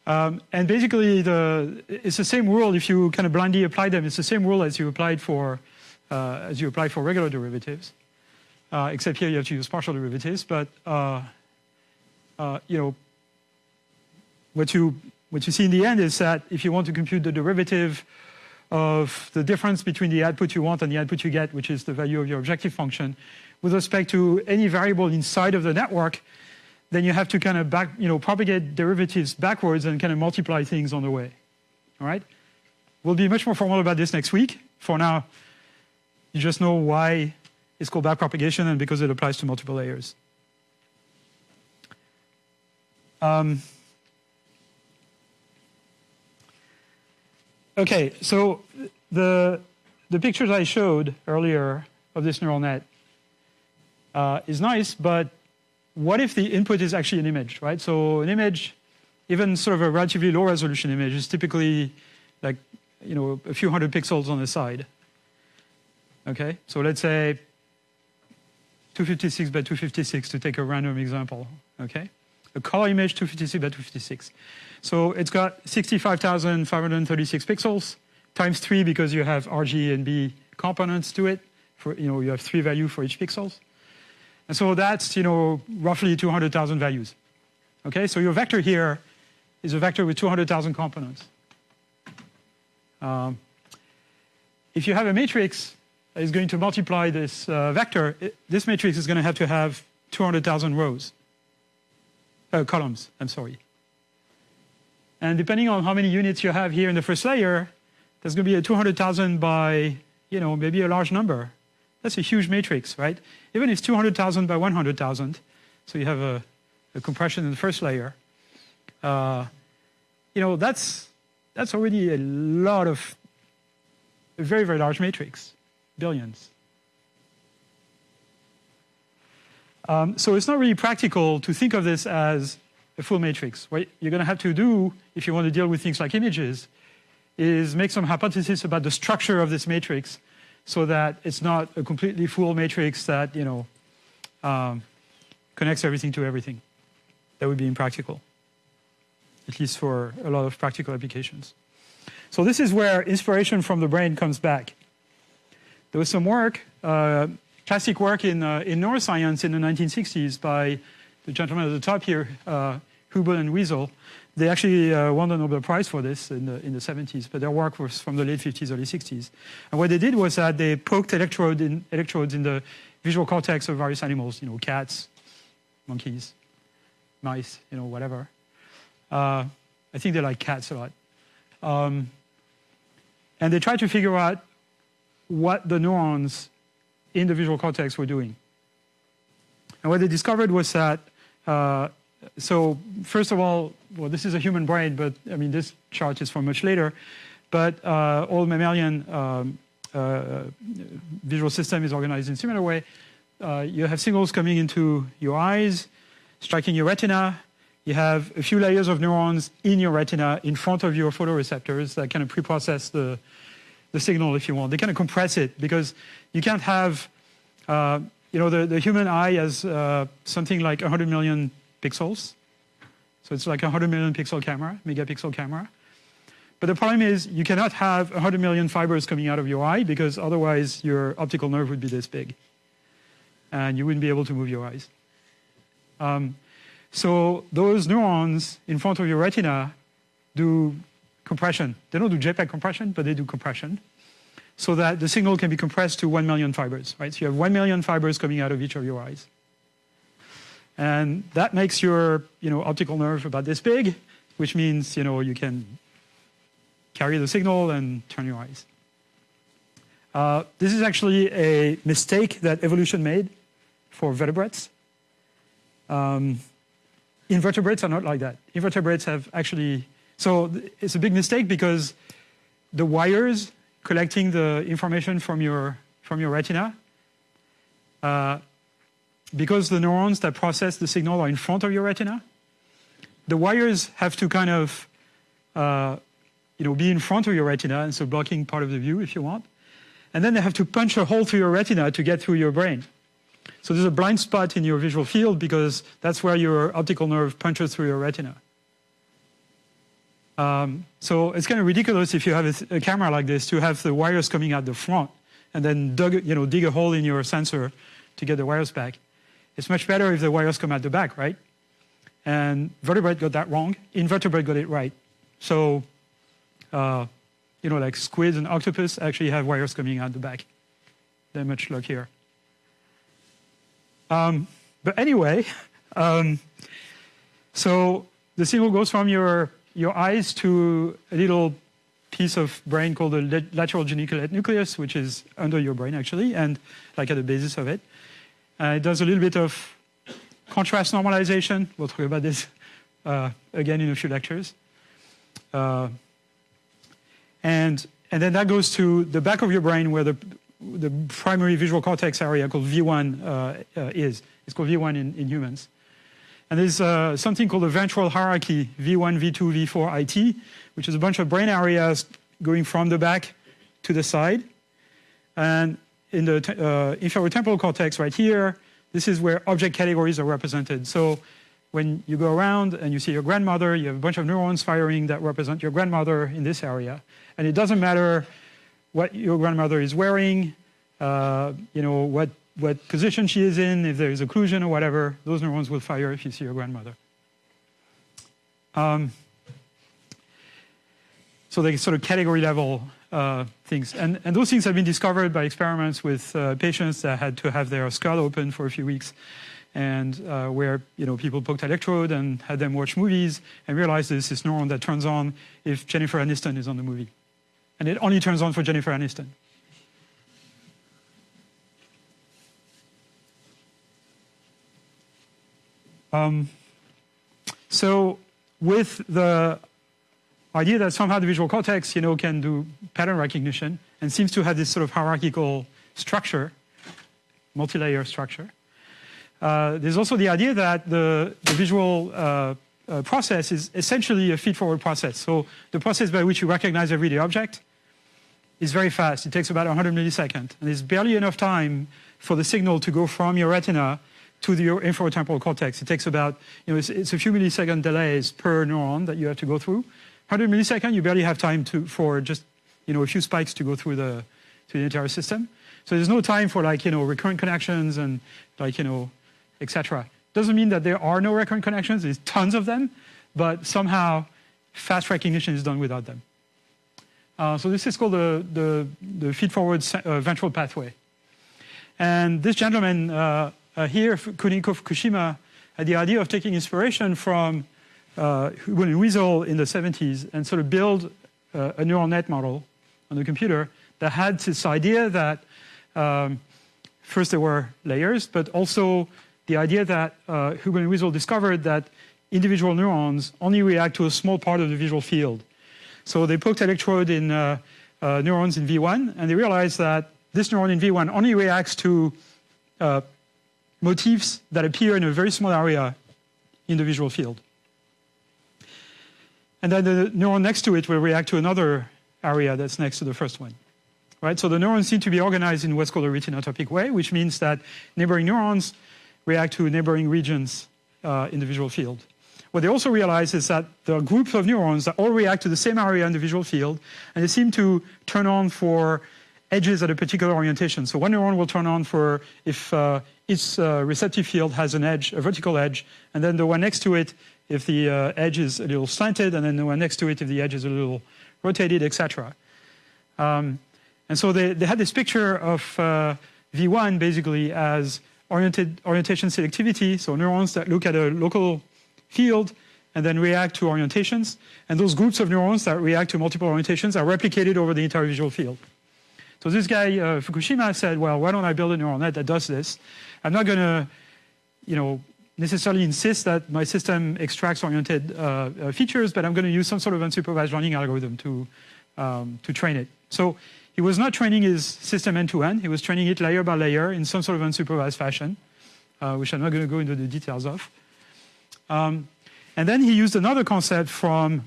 Um, and basically, the, it's the same rule if you kind of blindly apply them. It's the same rule as you applied for uh, as you apply for regular derivatives, uh, except here you have to use partial derivatives. But uh, uh, you know, what you what you see in the end is that if you want to compute the derivative of the difference between the output you want and the output you get, which is the value of your objective function, with respect to any variable inside of the network, then you have to kind of back, you know, propagate derivatives backwards and kind of multiply things on the way. All right? We'll be much more formal about this next week. For now, you just know why it's called backpropagation and because it applies to multiple layers. Um, okay, so the, the pictures I showed earlier of this neural net uh, is nice, but what if the input is actually an image, right? So an image, even sort of a relatively low resolution image, is typically like, you know, a few hundred pixels on the side. Okay, so let's say 256 by 256 to take a random example, okay? A color image 256 by 256. So it's got 65,536 pixels times three because you have RG and B components to it. For, you know, you have three value for each pixels. And so that's, you know, roughly 200,000 values. Okay, so your vector here is a vector with 200,000 components. Um, if you have a matrix that is going to multiply this uh, vector, it, this matrix is going to have to have 200,000 rows, uh, columns, I'm sorry. And depending on how many units you have here in the first layer, there's going to be a 200,000 by, you know, maybe a large number. That's a huge matrix, right? Even if it's 200,000 by 100,000, so you have a, a, compression in the first layer, uh, you know, that's, that's already a lot of, a very, very large matrix, billions. Um, so it's not really practical to think of this as a full matrix. What you're going to have to do, if you want to deal with things like images, is make some hypothesis about the structure of this matrix so that it's not a completely full matrix that, you know, um, connects everything to everything. That would be impractical, at least for a lot of practical applications. So this is where inspiration from the brain comes back. There was some work, uh, classic work in, uh, in neuroscience in the 1960s by the gentleman at the top here, uh, Hubel and Wiesel, they actually uh, won the Nobel Prize for this in the, in the 70s, but their work was from the late 50s, early 60s. And what they did was that they poked electrode in, electrodes in the visual cortex of various animals, you know, cats, monkeys, mice, you know, whatever. Uh, I think they like cats a lot. Um, and they tried to figure out what the neurons in the visual cortex were doing. And what they discovered was that uh, so first of all, well, this is a human brain, but I mean, this chart is from much later. But uh, all mammalian um, uh, visual system is organized in similar way. Uh, you have signals coming into your eyes, striking your retina. You have a few layers of neurons in your retina in front of your photoreceptors that kind of pre-process the, the signal, if you want. They kind of compress it because you can't have, uh, you know, the, the human eye has uh, something like 100 million pixels. So it's like a 100 million pixel camera, megapixel camera. But the problem is you cannot have 100 million fibers coming out of your eye because otherwise your optical nerve would be this big. And you wouldn't be able to move your eyes. Um, so those neurons in front of your retina do compression. They don't do JPEG compression, but they do compression. So that the signal can be compressed to 1 million fibers, right? So you have 1 million fibers coming out of each of your eyes. And that makes your you know, optical nerve about this big, which means you, know, you can carry the signal and turn your eyes. Uh, this is actually a mistake that evolution made for vertebrates. Um, invertebrates are not like that. Invertebrates have actually So it's a big mistake because the wires collecting the information from your, from your retina, uh, because the neurons that process the signal are in front of your retina, the wires have to kind of uh, you know, be in front of your retina, and so blocking part of the view if you want. And then they have to punch a hole through your retina to get through your brain. So there's a blind spot in your visual field because that's where your optical nerve punches through your retina. Um, so it's kind of ridiculous if you have a, a, camera like this to have the wires coming out the front and then dug, you know, dig a hole in your sensor to get the wires back. It's much better if the wires come out the back, right? And vertebrate got that wrong. Invertebrate got it right. So, uh, you know, like squids and octopus actually have wires coming out the back. They're much luckier. Um, but anyway, um, so the signal goes from your your eyes to a little piece of brain called the lateral geniculate nucleus, which is under your brain actually, and like at the basis of it. Uh, it does a little bit of contrast normalization. We'll talk about this uh, again in a few lectures. Uh, and, and then that goes to the back of your brain where the, the primary visual cortex area called V1 uh, uh, is. It's called V1 in, in humans. And there's uh, something called the ventral hierarchy, V1, V2, V4, IT, which is a bunch of brain areas going from the back to the side. And in the uh, inferior temporal cortex right here, this is where object categories are represented. So when you go around and you see your grandmother, you have a bunch of neurons firing that represent your grandmother in this area. And it doesn't matter what your grandmother is wearing, uh, you know, what what position she is in, if there is occlusion or whatever, those neurons will fire if you see your grandmother. Um, so the sort of category level uh, things. And, and those things have been discovered by experiments with uh, patients that had to have their skull open for a few weeks and uh, where you know people poked electrode and had them watch movies and realized there's this neuron that turns on if Jennifer Aniston is on the movie. And it only turns on for Jennifer Aniston. Um, so with the idea that somehow the visual cortex, you know, can do pattern recognition and seems to have this sort of hierarchical structure, multi-layer structure. Uh, there's also the idea that the, the visual uh, uh, process is essentially a feed-forward process. So the process by which you recognize everyday object is very fast. It takes about 100 milliseconds. And there's barely enough time for the signal to go from your retina to the infratemporal cortex. It takes about, you know, it's, it's, a few millisecond delays per neuron that you have to go through. 100 milliseconds, you barely have time to, for just, you know, a few spikes to go through the, to the entire system. So there's no time for like, you know, recurrent connections and like, you know, etc. Doesn't mean that there are no recurrent connections, there's tons of them, but somehow fast recognition is done without them. Uh, so this is called the, the, the feed-forward uh, ventral pathway. And this gentleman uh, uh, here, Kunihiko Fukushima had the idea of taking inspiration from uh, Wiesel in the 70s and sort of build uh, a neural net model on the computer that had this idea that um, first there were layers, but also the idea that uh, Hubel and Wiesel discovered that individual neurons only react to a small part of the visual field. So they poked electrode in uh, uh, neurons in V1, and they realized that this neuron in V1 only reacts to uh, motifs that appear in a very small area in the visual field. And then the neuron next to it will react to another area that's next to the first one. Right? So the neurons seem to be organized in what's called a retinotopic way, which means that neighboring neurons react to neighboring regions uh, in the visual field. What they also realize is that there are groups of neurons that all react to the same area in the visual field, and they seem to turn on for edges at a particular orientation. So one neuron will turn on for if uh, its uh, receptive field has an edge, a vertical edge, and then the one next to it if the uh, edge is a little slanted, and then the one next to it if the edge is a little rotated, etc. Um, and so they, they had this picture of uh, V1 basically as oriented orientation selectivity, so neurons that look at a local field and then react to orientations. And those groups of neurons that react to multiple orientations are replicated over the entire visual field. So this guy, uh, Fukushima, said, well, why don't I build a neural net that does this? I'm not going to, you know, necessarily insist that my system extracts oriented uh, uh, features, but I'm going to use some sort of unsupervised learning algorithm to, um, to train it. So he was not training his system end-to-end. -end. He was training it layer by layer in some sort of unsupervised fashion, uh, which I'm not going to go into the details of. Um, and then he used another concept from,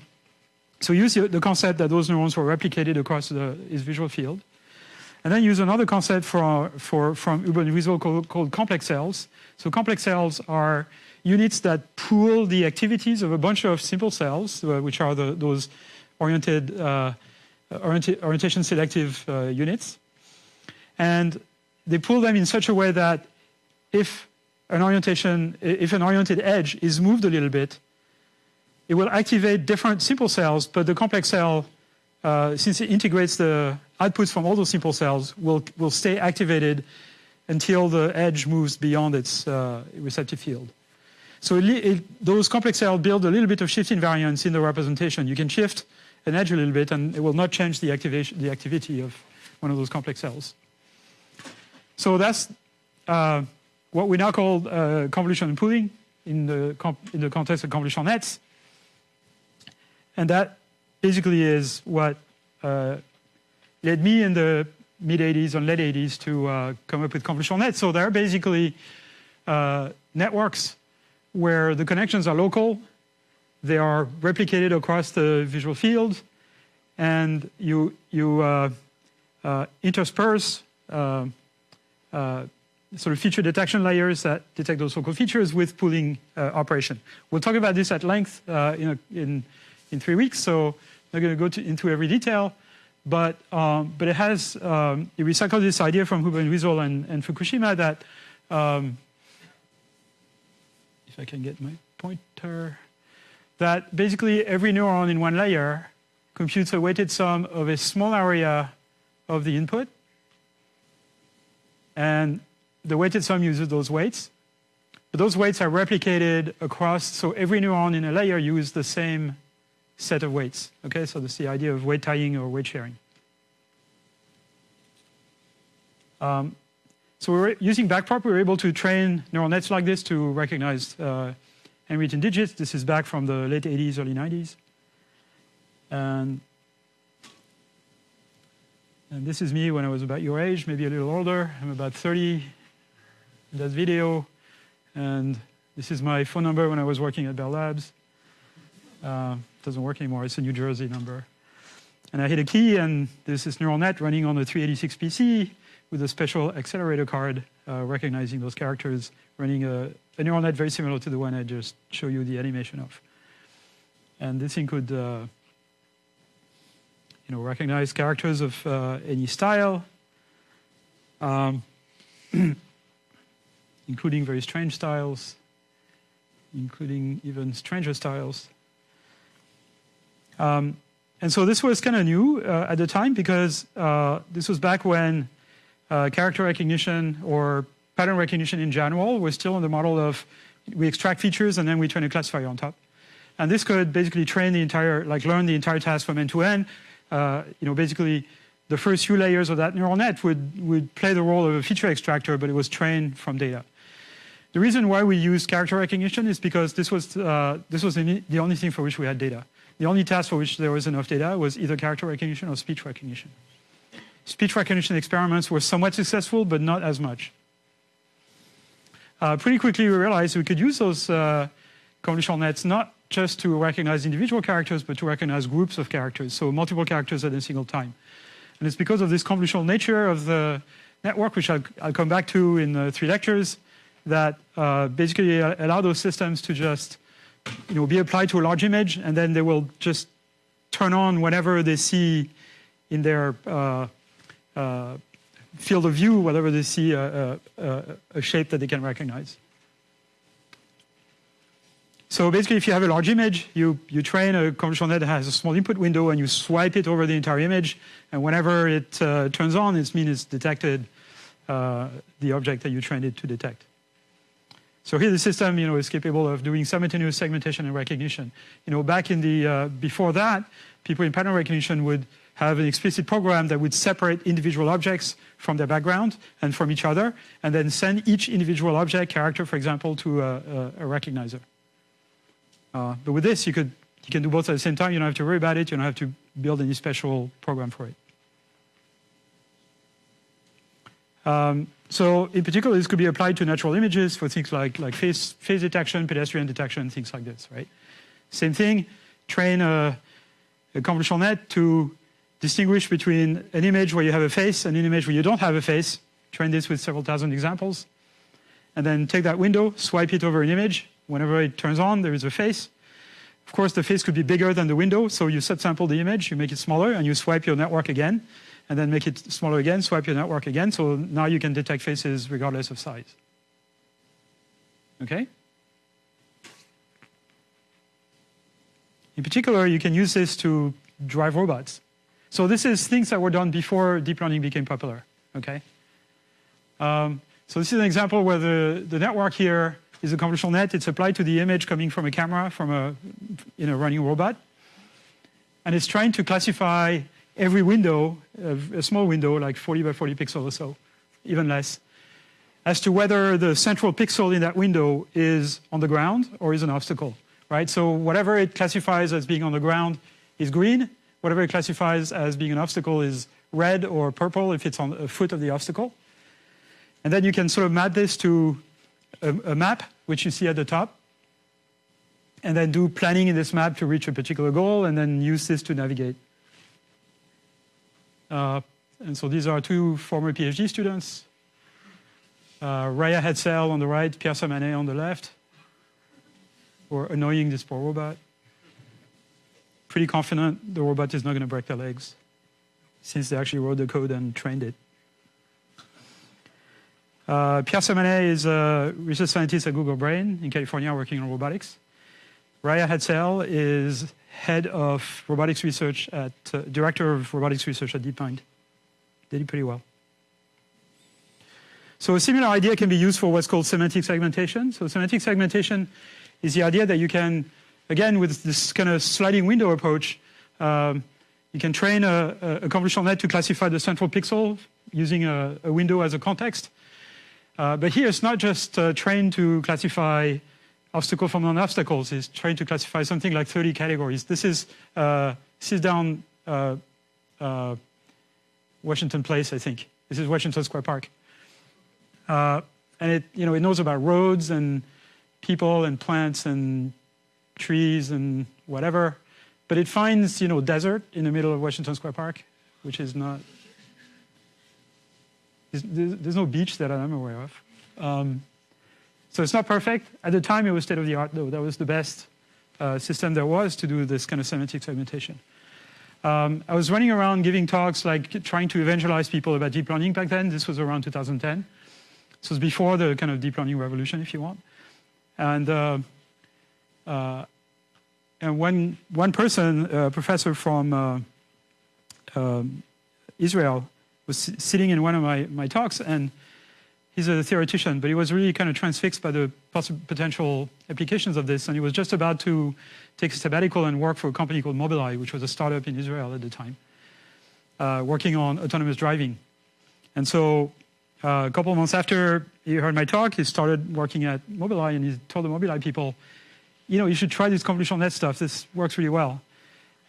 so he used the concept that those neurons were replicated across the, his visual field. And then use another concept for, for, from Urban Visual called, called complex cells. So complex cells are units that pool the activities of a bunch of simple cells, uh, which are the, those oriented, uh, orienta orientation selective uh, units. And they pool them in such a way that if an orientation, if an oriented edge is moved a little bit, it will activate different simple cells, but the complex cell, uh, since it integrates the outputs from all those simple cells, will, will stay activated until the edge moves beyond its uh, receptive field. So it, it, those complex cells build a little bit of shift invariance in the representation. You can shift an edge a little bit and it will not change the, activation, the activity of one of those complex cells. So that's uh, what we now call uh, convolution pooling in the, in the context of convolutional nets. And that basically is what uh, led me in the mid 80s and late 80s to uh, come up with convolutional nets. So they're basically uh, networks where the connections are local, they are replicated across the visual field, and you, you uh, uh intersperse uh, uh, sort of feature detection layers that detect those local features with pooling operation. We'll talk about this at length in, a, in, in three weeks, so I'm not going to go into every detail. But, um, but it has, um, it recycled this idea from Hubel and Wiesel and, and Fukushima that, um, if I can get my pointer, that basically every neuron in one layer computes a weighted sum of a small area of the input. And the weighted sum uses those weights. But those weights are replicated across, so every neuron in a layer uses the same set of weights. Okay, so that's the idea of weight tying or weight sharing. Um, so we're using backprop, we were able to train neural nets like this to recognize uh, handwritten digits. This is back from the late 80s, early 90s. And, and this is me when I was about your age, maybe a little older. I'm about 30 in that video. And this is my phone number when I was working at Bell Labs. Uh, doesn't work anymore. It's a New Jersey number. And I hit a key, and there's this neural net running on the 386 PC with a special accelerator card uh, recognizing those characters, running a, a, neural net very similar to the one I just showed you the animation of. And this thing could uh, you know, recognize characters of uh, any style, um, including very strange styles, including even stranger styles. Um, and so this was kind of new uh, at the time because uh, this was back when uh, character recognition or pattern recognition in general was still in the model of we extract features and then we train a classifier on top. And this could basically train the entire, like learn the entire task from end to end. Uh, you know, basically the first few layers of that neural net would, would play the role of a feature extractor, but it was trained from data. The reason why we use character recognition is because this was, uh, this was the only thing for which we had data. The only task for which there was enough data was either character recognition or speech recognition. Speech recognition experiments were somewhat successful, but not as much. Uh, pretty quickly we realized we could use those uh, convolutional nets not just to recognize individual characters, but to recognize groups of characters, so multiple characters at a single time. And it's because of this convolutional nature of the network, which I'll, I'll come back to in three lectures, that uh, basically allow those systems to just you know, be applied to a large image, and then they will just turn on whenever they see in their uh, uh, field of view, whenever they see a, a, a, shape that they can recognize. So basically, if you have a large image, you, you train a convolutional net that has a small input window, and you swipe it over the entire image, and whenever it uh, turns on, it means it's detected uh, the object that you trained it to detect. So here the system, you know, is capable of doing simultaneous segmentation and recognition. You know, back in the, uh, before that, people in pattern recognition would have an explicit program that would separate individual objects from their background and from each other, and then send each individual object, character, for example, to a, a, a recognizer. Uh, but with this, you could you can do both at the same time. You don't have to worry about it. You don't have to build any special program for it. Um, so in particular, this could be applied to natural images for things like, like face, face detection, pedestrian detection, things like this, right? Same thing, train a, a convolutional net to distinguish between an image where you have a face and an image where you don't have a face. Train this with several thousand examples. And then take that window, swipe it over an image. Whenever it turns on, there is a face. Of course, the face could be bigger than the window, so you subsample the image, you make it smaller, and you swipe your network again, and then make it smaller again, swipe your network again, so now you can detect faces regardless of size. Okay? In particular, you can use this to drive robots. So this is things that were done before deep learning became popular, okay? Um, so this is an example where the, the network here is a convolutional net. It's applied to the image coming from a camera from a you know, running robot. And it's trying to classify every window, uh, a small window, like 40 by 40 pixels or so, even less, as to whether the central pixel in that window is on the ground or is an obstacle, right? So whatever it classifies as being on the ground is green. Whatever it classifies as being an obstacle is red or purple if it's on the foot of the obstacle. And then you can sort of map this to a, a map, which you see at the top, and then do planning in this map to reach a particular goal, and then use this to navigate. Uh, and so these are two former PhD students. Uh, Raia Hadsell on the right, Pierre Sermanet on the left. Or annoying this poor robot. Pretty confident the robot is not going to break their legs, since they actually wrote the code and trained it. Uh, Pierre Sermanet is a research scientist at Google Brain in California working on robotics. Raia Hadsell is head of robotics research at, uh, director of robotics research at DeepMind. Did it pretty well. So a similar idea can be used for what's called semantic segmentation. So semantic segmentation is the idea that you can, again, with this kind of sliding window approach, um, you can train a, a, convolutional net to classify the central pixel using a, a window as a context. Uh, but here it's not just uh, trained to classify obstacle from non-obstacles. is trying to classify something like 30 categories. This is uh, down uh, uh, Washington Place, I think. This is Washington Square Park. Uh, and it, you know, it knows about roads and people and plants and trees and whatever. But it finds, you know, desert in the middle of Washington Square Park, which is not there's no beach that I'm aware of. Um, so it's not perfect. At the time, it was state of the art, though. That was the best uh, system there was to do this kind of semantic segmentation. Um, I was running around giving talks, like trying to evangelize people about deep learning back then. This was around 2010. This was before the kind of deep learning revolution, if you want. And uh, uh, and one one person, a professor from uh, um, Israel, was sitting in one of my, my talks, and he's a theoretician, but he was really kind of transfixed by the potential applications of this, and he was just about to take a sabbatical and work for a company called Mobileye, which was a startup in Israel at the time, uh, working on autonomous driving. And so uh, a couple of months after he heard my talk, he started working at Mobileye, and he told the Mobileye people, you know, you should try this convolutional net stuff. This works really well.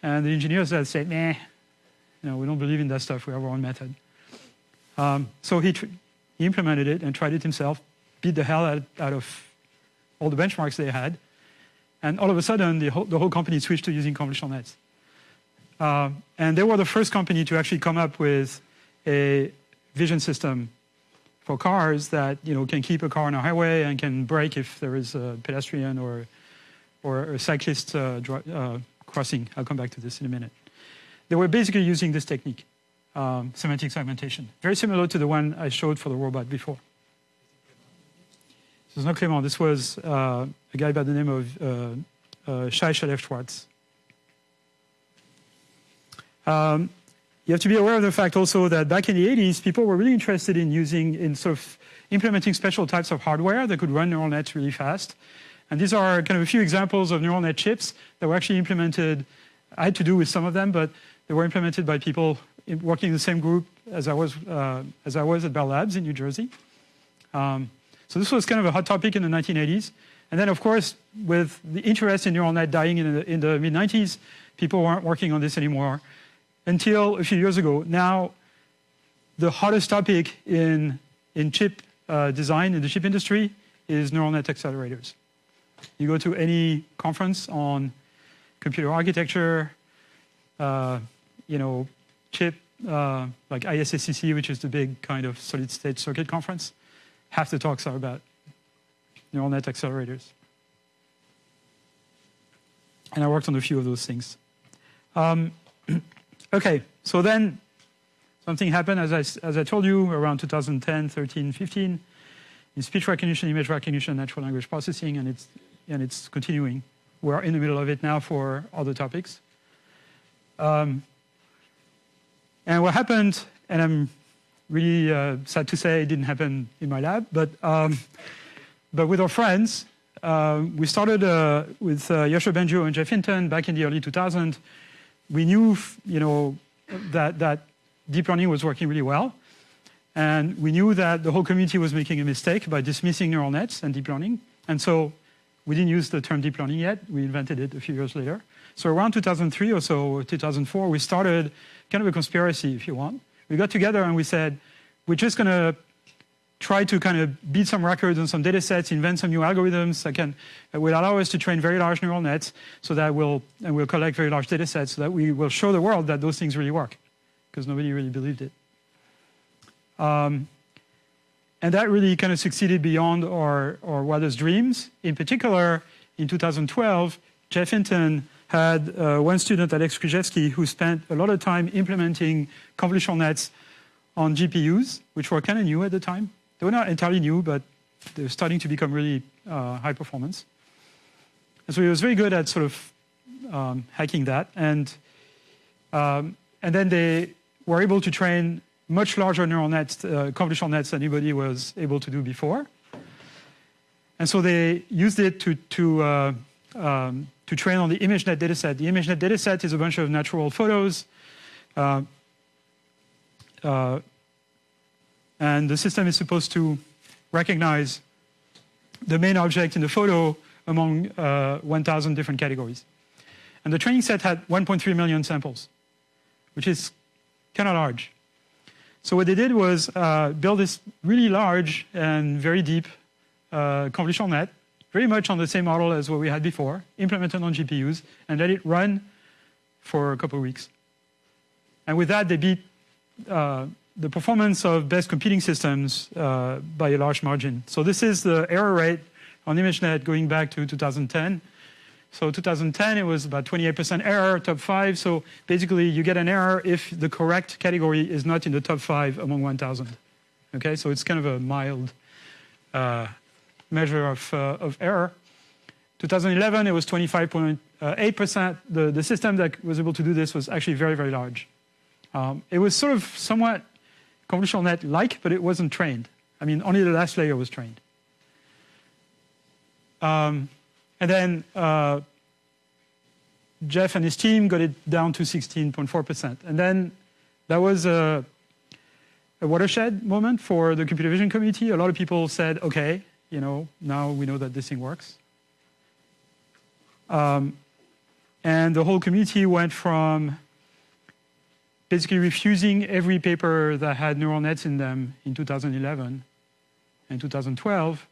And the engineers said, nah, you know, we don't believe in that stuff. We have our own method. Um, so he, he implemented it and tried it himself, beat the hell out, out of all the benchmarks they had. And all of a sudden, the whole, the whole company switched to using convolutional nets. Uh, and they were the first company to actually come up with a vision system for cars that you know can keep a car on a highway and can brake if there is a pedestrian or or a cyclist uh, uh, crossing. I'll come back to this in a minute. They were basically using this technique um, semantic segmentation. Very similar to the one I showed for the robot before. This is not Clément. This was uh, a guy by the name of uh, uh, Shai Shalev-Shwartz. Um, you have to be aware of the fact also that back in the 80s, people were really interested in using, in sort of implementing special types of hardware that could run neural nets really fast. And these are kind of a few examples of neural net chips that were actually implemented. I had to do with some of them, but They were implemented by people working in the same group as I was, uh, as I was at Bell Labs in New Jersey. Um, so this was kind of a hot topic in the 1980s. And then, of course, with the interest in neural net dying in the, in the mid-90s, people weren't working on this anymore until a few years ago. Now, the hottest topic in, in chip uh, design in the chip industry is neural net accelerators. You go to any conference on computer architecture, uh, you know, chip, uh, like ISSCC, which is the big kind of solid state circuit conference, half the talks are about neural net accelerators. And I worked on a few of those things. Um, okay, so then something happened, as I, as I told you, around 2010, 13, 15, in speech recognition, image recognition, natural language processing, and it's, and it's continuing. We're in the middle of it now for other topics. Um, and what happened, and I'm really uh, sad to say it didn't happen in my lab, but, um, but with our friends, uh, we started uh, with uh, Yoshua Bengio and Geoff Hinton back in the early 2000s. We knew, you know, that, that deep learning was working really well. And we knew that the whole community was making a mistake by dismissing neural nets and deep learning. And so we didn't use the term deep learning yet. We invented it a few years later. So around 2003 or so, 2004, we started kind of a conspiracy, if you want. We got together and we said, we're just going to try to kind of beat some records on some data sets, invent some new algorithms that, can, that will allow us to train very large neural nets so that we'll, and we'll collect very large data sets so that we will show the world that those things really work because nobody really believed it. Um, and that really kind of succeeded beyond our, our wildest dreams. In particular, in 2012, Geoff Hinton had uh, one student, Alex Krizhevsky, who spent a lot of time implementing convolutional nets on GPUs, which were kind of new at the time. They were not entirely new, but they were starting to become really uh, high performance. And so he was very good at sort of um, hacking that. And, um, and then they were able to train much larger neural nets, uh, convolutional nets than anybody was able to do before. And so they used it to, to, uh, um, to train on the ImageNet dataset. The ImageNet dataset is a bunch of natural photos. Uh, uh, and the system is supposed to recognize the main object in the photo among uh, 1,000 different categories. And the training set had 1.3 million samples, which is kind of large. So what they did was uh, build this really large and very deep uh, convolutional net, very much on the same model as what we had before, implemented on GPUs, and let it run for a couple of weeks. And with that, they beat uh, the performance of best competing systems uh, by a large margin. So this is the error rate on ImageNet going back to 2010. So 2010, it was about 28% error, top five. So basically, you get an error if the correct category is not in the top five among 1,000. Okay, so it's kind of a mild uh, measure of, uh, of error. 2011, it was 25.8%. The, the system that was able to do this was actually very, very large. Um, it was sort of somewhat convolutional net-like, but it wasn't trained. I mean, only the last layer was trained. Um, and then uh, Geoff and his team got it down to 16.4%. And then that was a, a, watershed moment for the computer vision community. A lot of people said, okay, you know, now we know that this thing works. Um, and the whole community went from basically refusing every paper that had neural nets in them in 2011 and 2012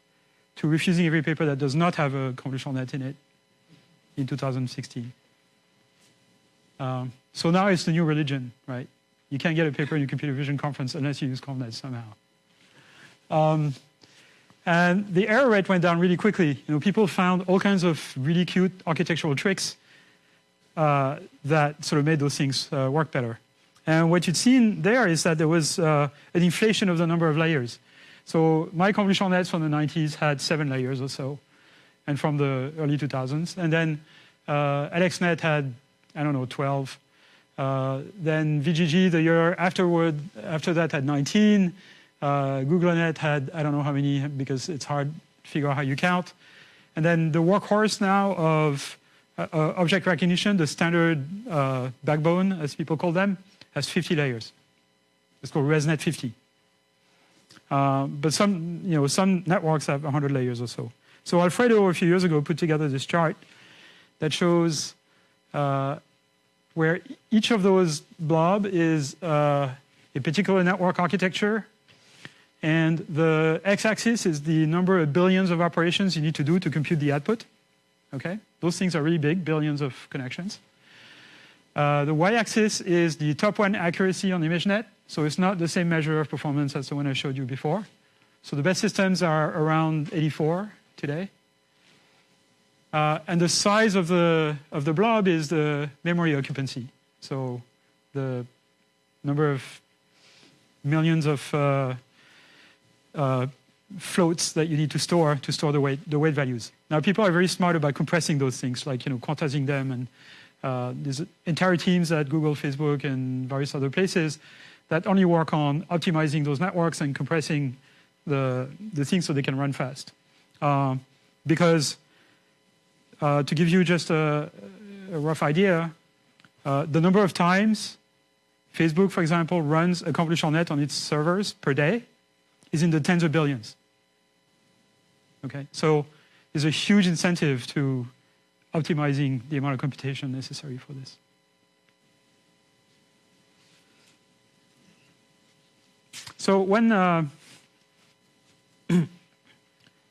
to refusing every paper that does not have a convolutional net in it in 2016. Um, so now it's the new religion, right? You can't get a paper in a computer vision conference unless you use convnets somehow. Um, and the error rate went down really quickly. You know, people found all kinds of really cute architectural tricks uh, that sort of made those things uh, work better. And what you'd seen there is that there was uh, an inflation of the number of layers. So my convolutional nets from the 90s had seven layers or so, and from the early 2000s. And then uh, AlexNet had, I don't know, 12. Uh, then VGG the year afterward, after that had 19. Uh, GoogleNet had, I don't know how many, because it's hard to figure out how you count. And then the workhorse now of uh, uh, object recognition, the standard uh, backbone, as people call them, has 50 layers. It's called ResNet 50. Uh, but some, you know, some networks have 100 layers or so. So Alfredo, a few years ago, put together this chart that shows uh, where each of those blob is a particular network architecture, and the x-axis is the number of billions of operations you need to do to compute the output. Okay, those things are really big, billions of connections. Uh, the y-axis is the top one accuracy on ImageNet, so it's not the same measure of performance as the one I showed you before. So the best systems are around 84 today. Uh, and the size of the, of the blob is the memory occupancy. So the number of millions of uh, uh, floats that you need to store to store the weight, the weight values. Now people are very smart about compressing those things, like you know quantizing them, and uh, there's entire teams at Google, Facebook, and various other places that only work on optimizing those networks and compressing the the things so they can run fast. Uh, because uh, to give you just a, a rough idea, uh, the number of times Facebook, for example, runs a convolutional net on its servers per day is in the tens of billions. Okay, so there's a huge incentive to optimizing the amount of computation necessary for this. So when uh,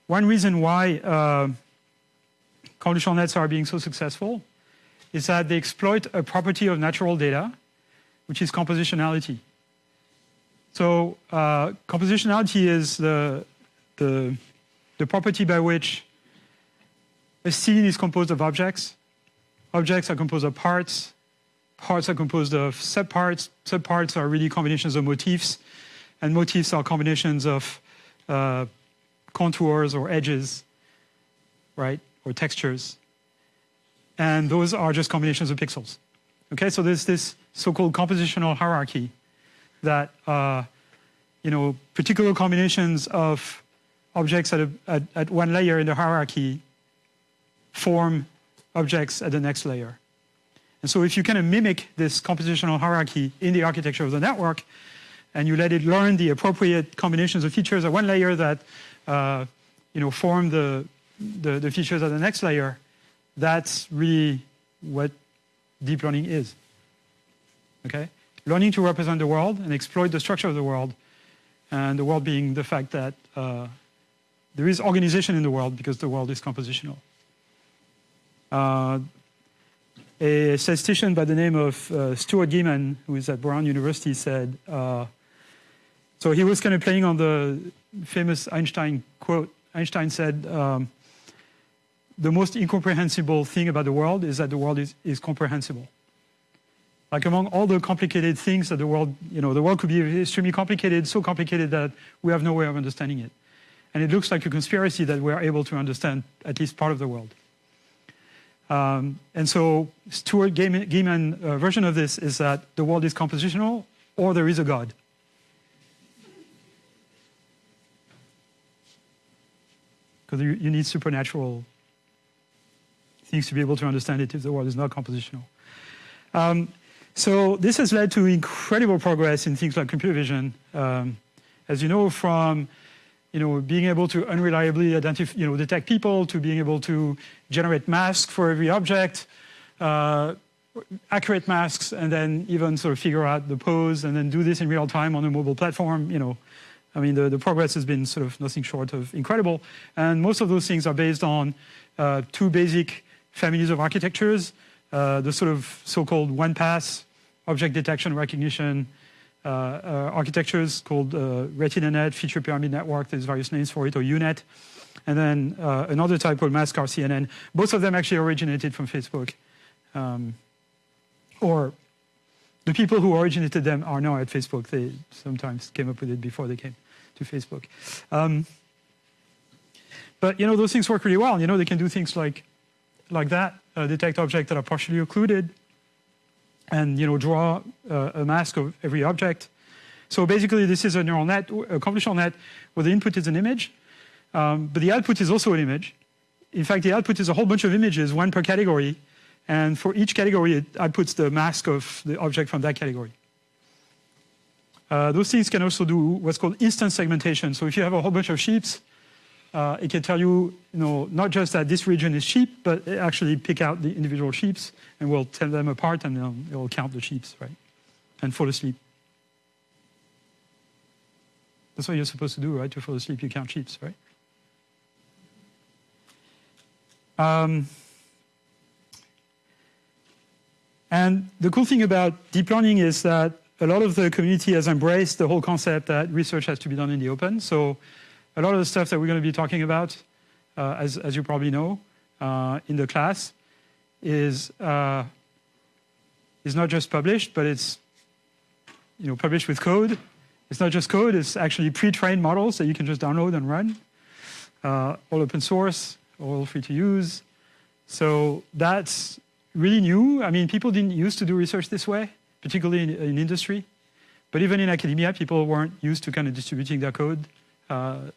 one reason why uh, convolutional nets are being so successful is that they exploit a property of natural data, which is compositionality. So uh, compositionality is the, the, the property by which a scene is composed of objects. Objects are composed of parts. Parts are composed of subparts. Subparts are really combinations of motifs. And motifs are combinations of uh, contours or edges, right? or textures. And those are just combinations of pixels. Okay, so there's this so-called compositional hierarchy that, uh, you know, particular combinations of objects at, a, at, at one layer in the hierarchy form objects at the next layer. And so if you kind of mimic this compositional hierarchy in the architecture of the network, and you let it learn the appropriate combinations of features at one layer that uh, you know, form the, the, the features at the next layer, that's really what deep learning is. Okay? Learning to represent the world and exploit the structure of the world, and the world being the fact that uh, there is organization in the world because the world is compositional. Uh, a statistician by the name of uh, Stuart Geman, who is at Brown University, said, uh, so he was kind of playing on the famous Einstein quote. Einstein said, um, the most incomprehensible thing about the world is that the world is, is comprehensible. Like among all the complicated things that the world, you know, the world could be extremely complicated, so complicated that we have no way of understanding it. And it looks like a conspiracy that we're able to understand at least part of the world. Um, and so Stuart Geman uh, version of this is that the world is compositional or there is a God. Because you, you need supernatural things to be able to understand it if the world is not compositional. Um, so this has led to incredible progress in things like computer vision. Um, as you know, from you know being able to unreliably identify, you know, detect people to being able to generate masks for every object, uh, accurate masks, and then even sort of figure out the pose and then do this in real time on a mobile platform. You know, I mean, the, the progress has been sort of nothing short of incredible. And most of those things are based on uh, two basic families of architectures, uh, the sort of so-called one-pass object detection recognition uh, uh, architectures called uh, RetinaNet, Feature Pyramid Network, there's various names for it, or UNet. And then uh, another type called Mask R-CNN. Both of them actually originated from Facebook. Um, or the people who originated them are now at Facebook. They sometimes came up with it before they came to Facebook. Um, but you know, those things work really well. You know, they can do things like like that, detect objects that are partially occluded, and you know draw uh, a mask of every object. So basically, this is a neural net, a convolutional net, where the input is an image, um, but the output is also an image. In fact, the output is a whole bunch of images, one per category, And for each category, it outputs the mask of the object from that category. Uh, those things can also do what's called instance segmentation. So if you have a whole bunch of sheeps, uh, it can tell you, you know, not just that this region is sheep, but actually pick out the individual sheeps and will tell them apart and it will count the sheeps, right? And fall asleep. That's what you're supposed to do, right? To fall asleep, you count sheeps, right? Um, and the cool thing about deep learning is that a lot of the community has embraced the whole concept that research has to be done in the open. So a lot of the stuff that we're going to be talking about, uh, as, as you probably know, uh, in the class, is uh, is not just published, but it's you know published with code. It's not just code; it's actually pre-trained models that you can just download and run, uh, all open source, all free to use. So that's really new. I mean, people didn't used to do research this way, particularly in, in industry. But even in academia, people weren't used to kind of distributing their code. Uh,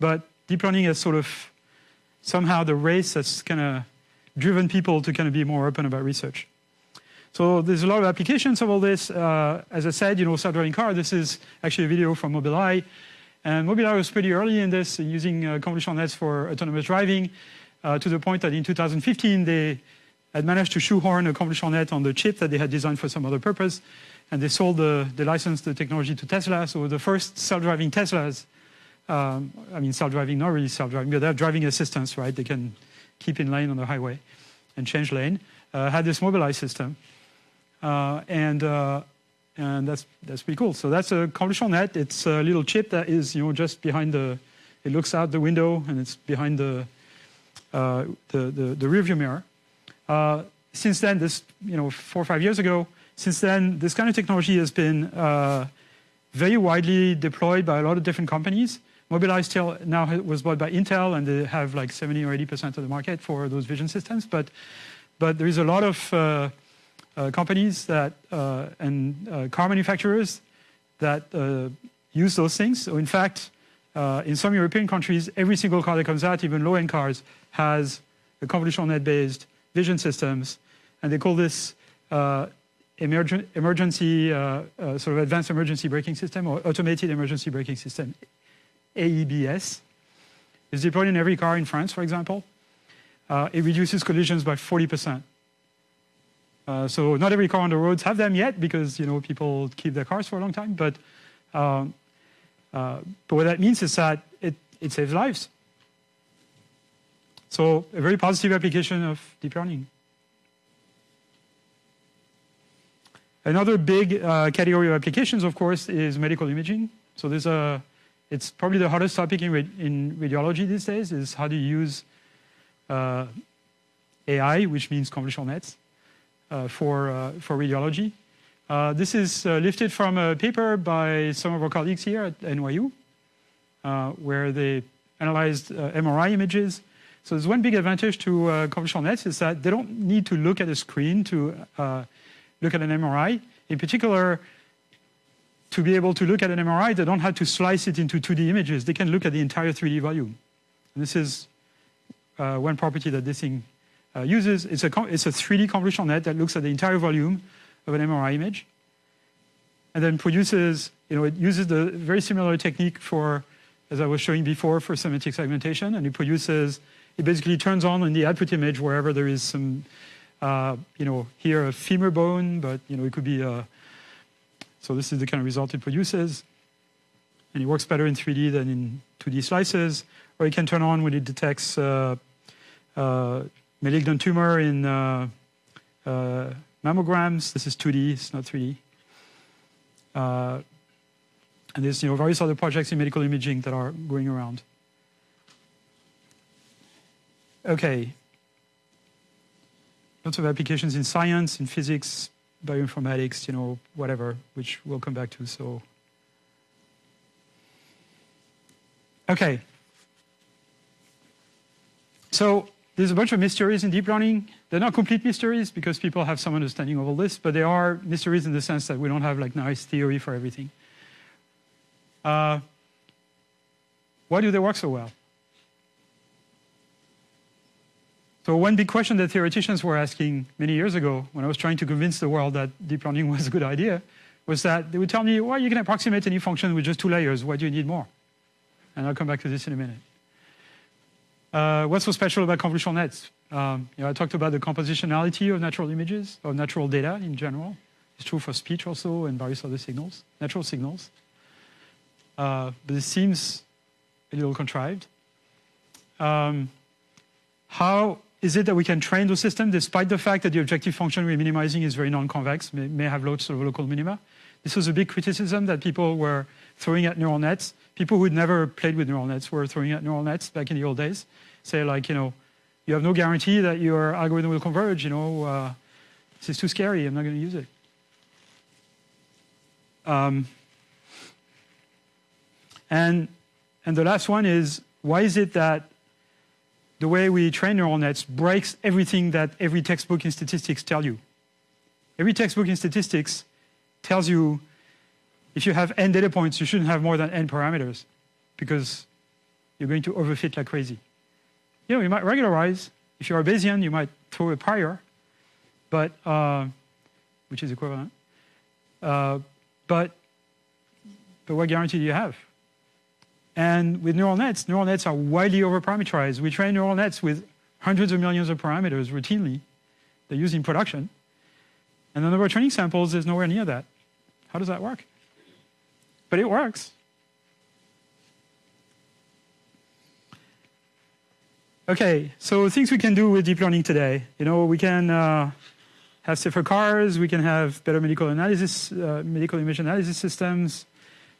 but deep learning is sort of somehow the race that's kind of driven people to kind of be more open about research. So there's a lot of applications of all this. Uh, as I said, you know, self-driving car, this is actually a video from Mobileye. And Mobileye was pretty early in this, using uh, convolutional nets for autonomous driving, uh, to the point that in 2015, they had managed to shoehorn a convolutional net on the chip that they had designed for some other purpose. And they sold the, they licensed the technology to Tesla. So the first self-driving Teslas, um, I mean, self-driving, not really self-driving, but they have driving assistance, right? They can keep in lane on the highway and change lane, uh, had this Mobileye system. Uh, and uh, and that's that's pretty cool. So that's a convolutional net. It's a little chip that is you know just behind the. It looks out the window and it's behind the uh, the, the, the rearview mirror. Uh, since then, this, you know, four or five years ago, since then, this kind of technology has been uh, very widely deployed by a lot of different companies. Mobileye now was bought by Intel, and they have like 70 or 80% of the market for those vision systems. But, but there is a lot of uh, uh, companies that uh, and uh, car manufacturers that uh, use those things. So in fact, in some European countries, every single car that comes out, even low-end cars, has a convolutional net-based vision systems, and they call this uh, emergen emergency, uh, uh, sort of advanced emergency braking system or automated emergency braking system, AEBS. is deployed in every car in France, for example. Uh, it reduces collisions by 40%. Uh, so not every car on the roads have them yet because you know people keep their cars for a long time. But um, uh, but what that means is that it, it saves lives. So a very positive application of deep learning. Another big uh, category of applications, of course, is medical imaging. So there's a, it's probably the hottest topic in, in radiology these days is how do you use uh, AI, which means convolutional nets, uh, for, uh, for radiology. Uh, this is uh, lifted from a paper by some of our colleagues here at NYU, where they analyzed MRI images so there's one big advantage to uh, convolutional nets is that they don't need to look at a screen to uh, look at an MRI. In particular, to be able to look at an MRI, they don't have to slice it into 2D images. They can look at the entire 3D volume. And this is uh, one property that this thing uh, uses. It's a, it's a 3D convolutional net that looks at the entire volume of an MRI image and then produces, you know, it uses the very similar technique for, as I was showing before, for semantic segmentation, and it produces it basically turns on in the output image wherever there is some, uh, you know, here a femur bone, but you know, it could be a, so this is the kind of result it produces. And it works better in 3D than in 2D slices. Or it can turn on when it detects uh, uh, malignant tumor in uh, uh, mammograms. This is 2D, it's not 3D. and there's you know, various other projects in medical imaging that are going around. Okay. Lots of applications in science, in physics, bioinformatics, you know, whatever, which we'll come back to. So, okay. So there's a bunch of mysteries in deep learning. They're not complete mysteries because people have some understanding of all this, but they are mysteries in the sense that we don't have like nice theory for everything. Uh, why do they work so well? So one big question that theoreticians were asking many years ago when I was trying to convince the world that deep learning was a good idea was that they would tell me, well, you can approximate any function with just two layers. Why do you need more? And I'll come back to this in a minute. Uh, what's so special about convolutional nets? Um, you know, I talked about the compositionality of natural images, of natural data in general. It's true for speech also and various other signals, natural signals. Uh, but it seems a little contrived. Um, how is it that we can train the system despite the fact that the objective function we're minimizing is very non-convex, may, may have lots of local minima? This was a big criticism that people were throwing at neural nets. People who'd never played with neural nets were throwing at neural nets back in the old days. Say like, you know, you have no guarantee that your algorithm will converge, you know, uh, this is too scary, I'm not going to use it. Um, and, and the last one is, why is it that the way we train neural nets breaks everything that every textbook in statistics tell you? Every textbook in statistics tells you if you have n data points, you shouldn't have more than n parameters because you're going to overfit like crazy. You know, you might regularize. If you're a Bayesian, you might throw a prior, but uh, which is equivalent. Uh, but but what guarantee do you have? And with neural nets, neural nets are widely overparameterized. We train neural nets with hundreds of millions of parameters routinely. They're used in production. And the number of training samples is nowhere near that. How does that work? But it works. Okay, so things we can do with deep learning today. You know, we can uh, have safer cars, we can have better medical analysis, uh, medical image analysis systems,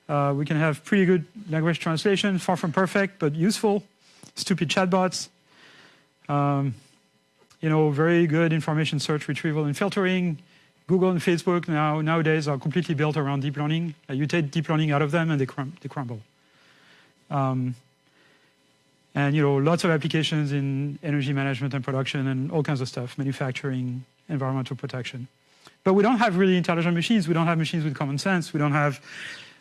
uh, we can have pretty good language translation, far from perfect, but useful. Stupid chatbots. Um, you know, very good information search retrieval and filtering. Google and Facebook now nowadays are completely built around deep learning. Uh, you take deep learning out of them and they, crum they crumble. Um, and you know, lots of applications in energy management and production and all kinds of stuff, manufacturing, environmental protection. But we don't have really intelligent machines. We don't have machines with common sense. We don't have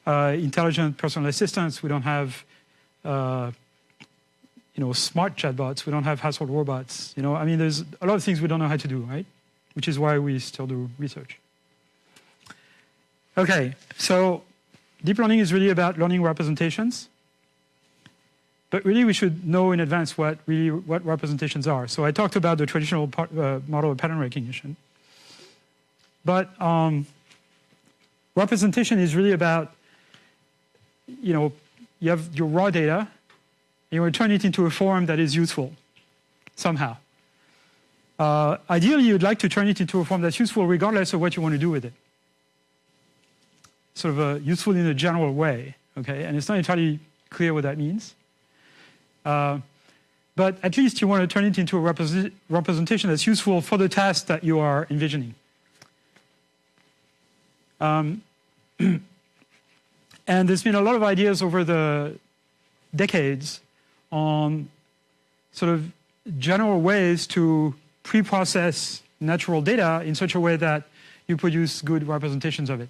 uh, intelligent personal assistants. We don't have, uh, you know, smart chatbots. We don't have household robots. You know, I mean, there's a lot of things we don't know how to do, right? Which is why we still do research. Okay, so deep learning is really about learning representations. But really, we should know in advance what really what representations are. So I talked about the traditional part, uh, model of pattern recognition. But um, representation is really about you know, you have your raw data, and you want to turn it into a form that is useful somehow. Uh, ideally, you'd like to turn it into a form that's useful regardless of what you want to do with it. Sort of a useful in a general way, okay? And it's not entirely clear what that means. Uh, but at least you want to turn it into a represent representation that's useful for the task that you are envisioning. Um, And there's been a lot of ideas over the decades on sort of general ways to pre-process natural data in such a way that you produce good representations of it.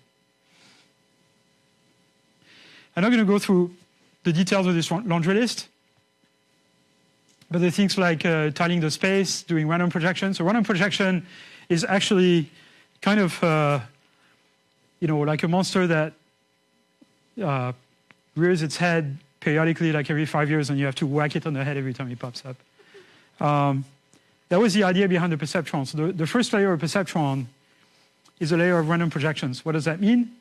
I'm not going to go through the details of this laundry list, but there are things like uh, tiling the space, doing random projection. So random projection is actually kind of, uh, you know, like a monster that uh, rears its head periodically, like every five years, and you have to whack it on the head every time it pops up. Um, that was the idea behind the perceptron. So the, the first layer of perceptron is a layer of random projections. What does that mean?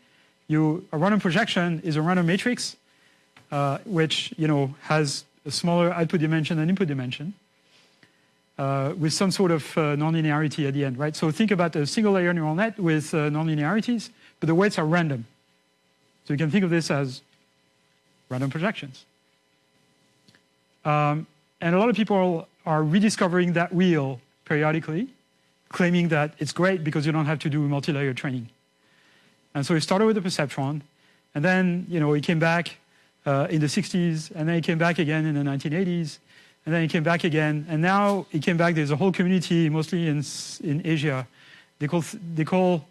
You, a random projection is a random matrix, uh, which you know has a smaller output dimension and input dimension, uh, with some sort of uh, nonlinearity at the end, right? So think about a single layer neural net with uh, nonlinearities, but the weights are random. So you can think of this as random projections. Um, and a lot of people are rediscovering that wheel periodically, claiming that it's great because you don't have to do multi-layer training. And so it started with the perceptron, and then you know it came back uh, in the 60s, and then it came back again in the 1980s, and then it came back again, and now it came back. There's a whole community, mostly in in Asia. They call they call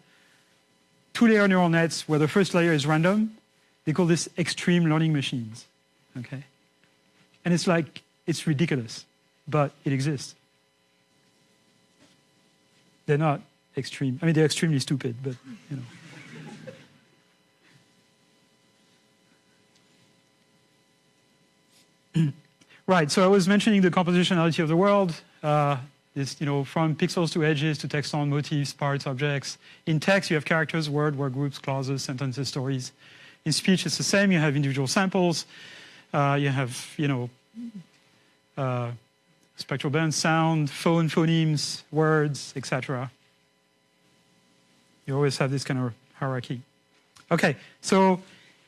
two-layer neural nets where the first layer is random. They call this extreme learning machines, okay? And it's like, it's ridiculous, but it exists. they're not extreme. I mean, they're extremely stupid, but you know. right. So I was mentioning the compositionality of the world. Uh, it's you know from pixels to edges to textons motifs, parts, objects. In text, you have characters, word, word groups, clauses, sentences, stories. In speech, it's the same. You have individual samples. Uh, you have you know uh, spectral bands, sound, phone, phonemes, words, etc. You always have this kind of hierarchy. Okay, so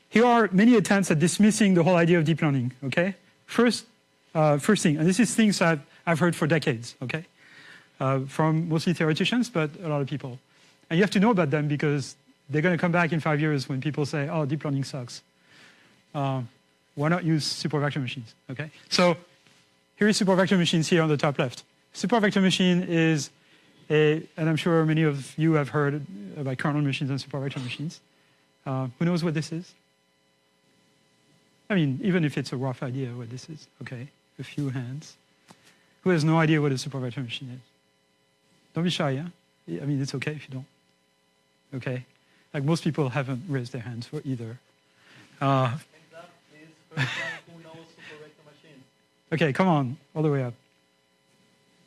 here are many attempts at dismissing the whole idea of deep learning. Okay, first, uh, first thing, and this is things I've, I've heard for decades. Okay, uh, from mostly theoreticians, but a lot of people. And you have to know about them because they're going to come back in five years when people say, "Oh, deep learning sucks." Uh, why not use support vector machines? Okay, so here is support vector machines here on the top left. Support vector machine is a, and I'm sure many of you have heard about kernel machines and support vector machines. Uh, who knows what this is? I mean, even if it's a rough idea what this is, okay, a few hands. Who has no idea what a support vector machine is? Don't be shy, yeah? I mean, it's okay if you don't. Okay? Like most people haven't raised their hands for either. Uh, okay, come on, all the way up.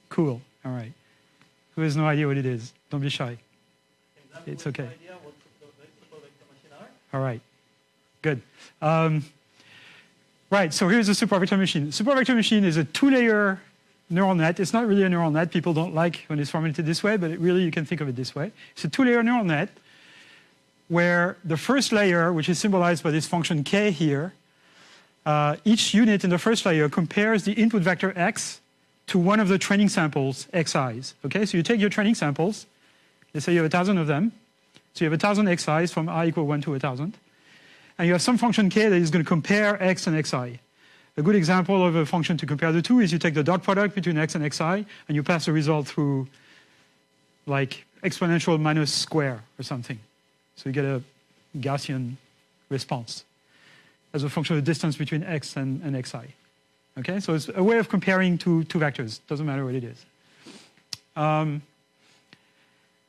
Cool, all right. Who has no idea what it is? Don't be shy. It's okay. All right, good. Um, right, so here's a support vector machine. Support vector machine is a two-layer neural net. It's not really a neural net. People don't like when it's formulated this way, but really you can think of it this way. It's a two-layer neural net where the first layer, which is symbolized by this function k here, uh, each unit in the first layer compares the input vector x to one of the training samples, xi's. Okay, so you take your training samples, let's say you have a thousand of them, so you have a thousand xi's from i equal 1 to a thousand, and you have some function k that is going to compare x and xi. A good example of a function to compare the two is you take the dot product between x and xi, and you pass the result through like exponential minus square or something. So you get a Gaussian response as a function of the distance between x and, and xi. Okay, so it's a way of comparing two, two vectors. Doesn't matter what it is. Um,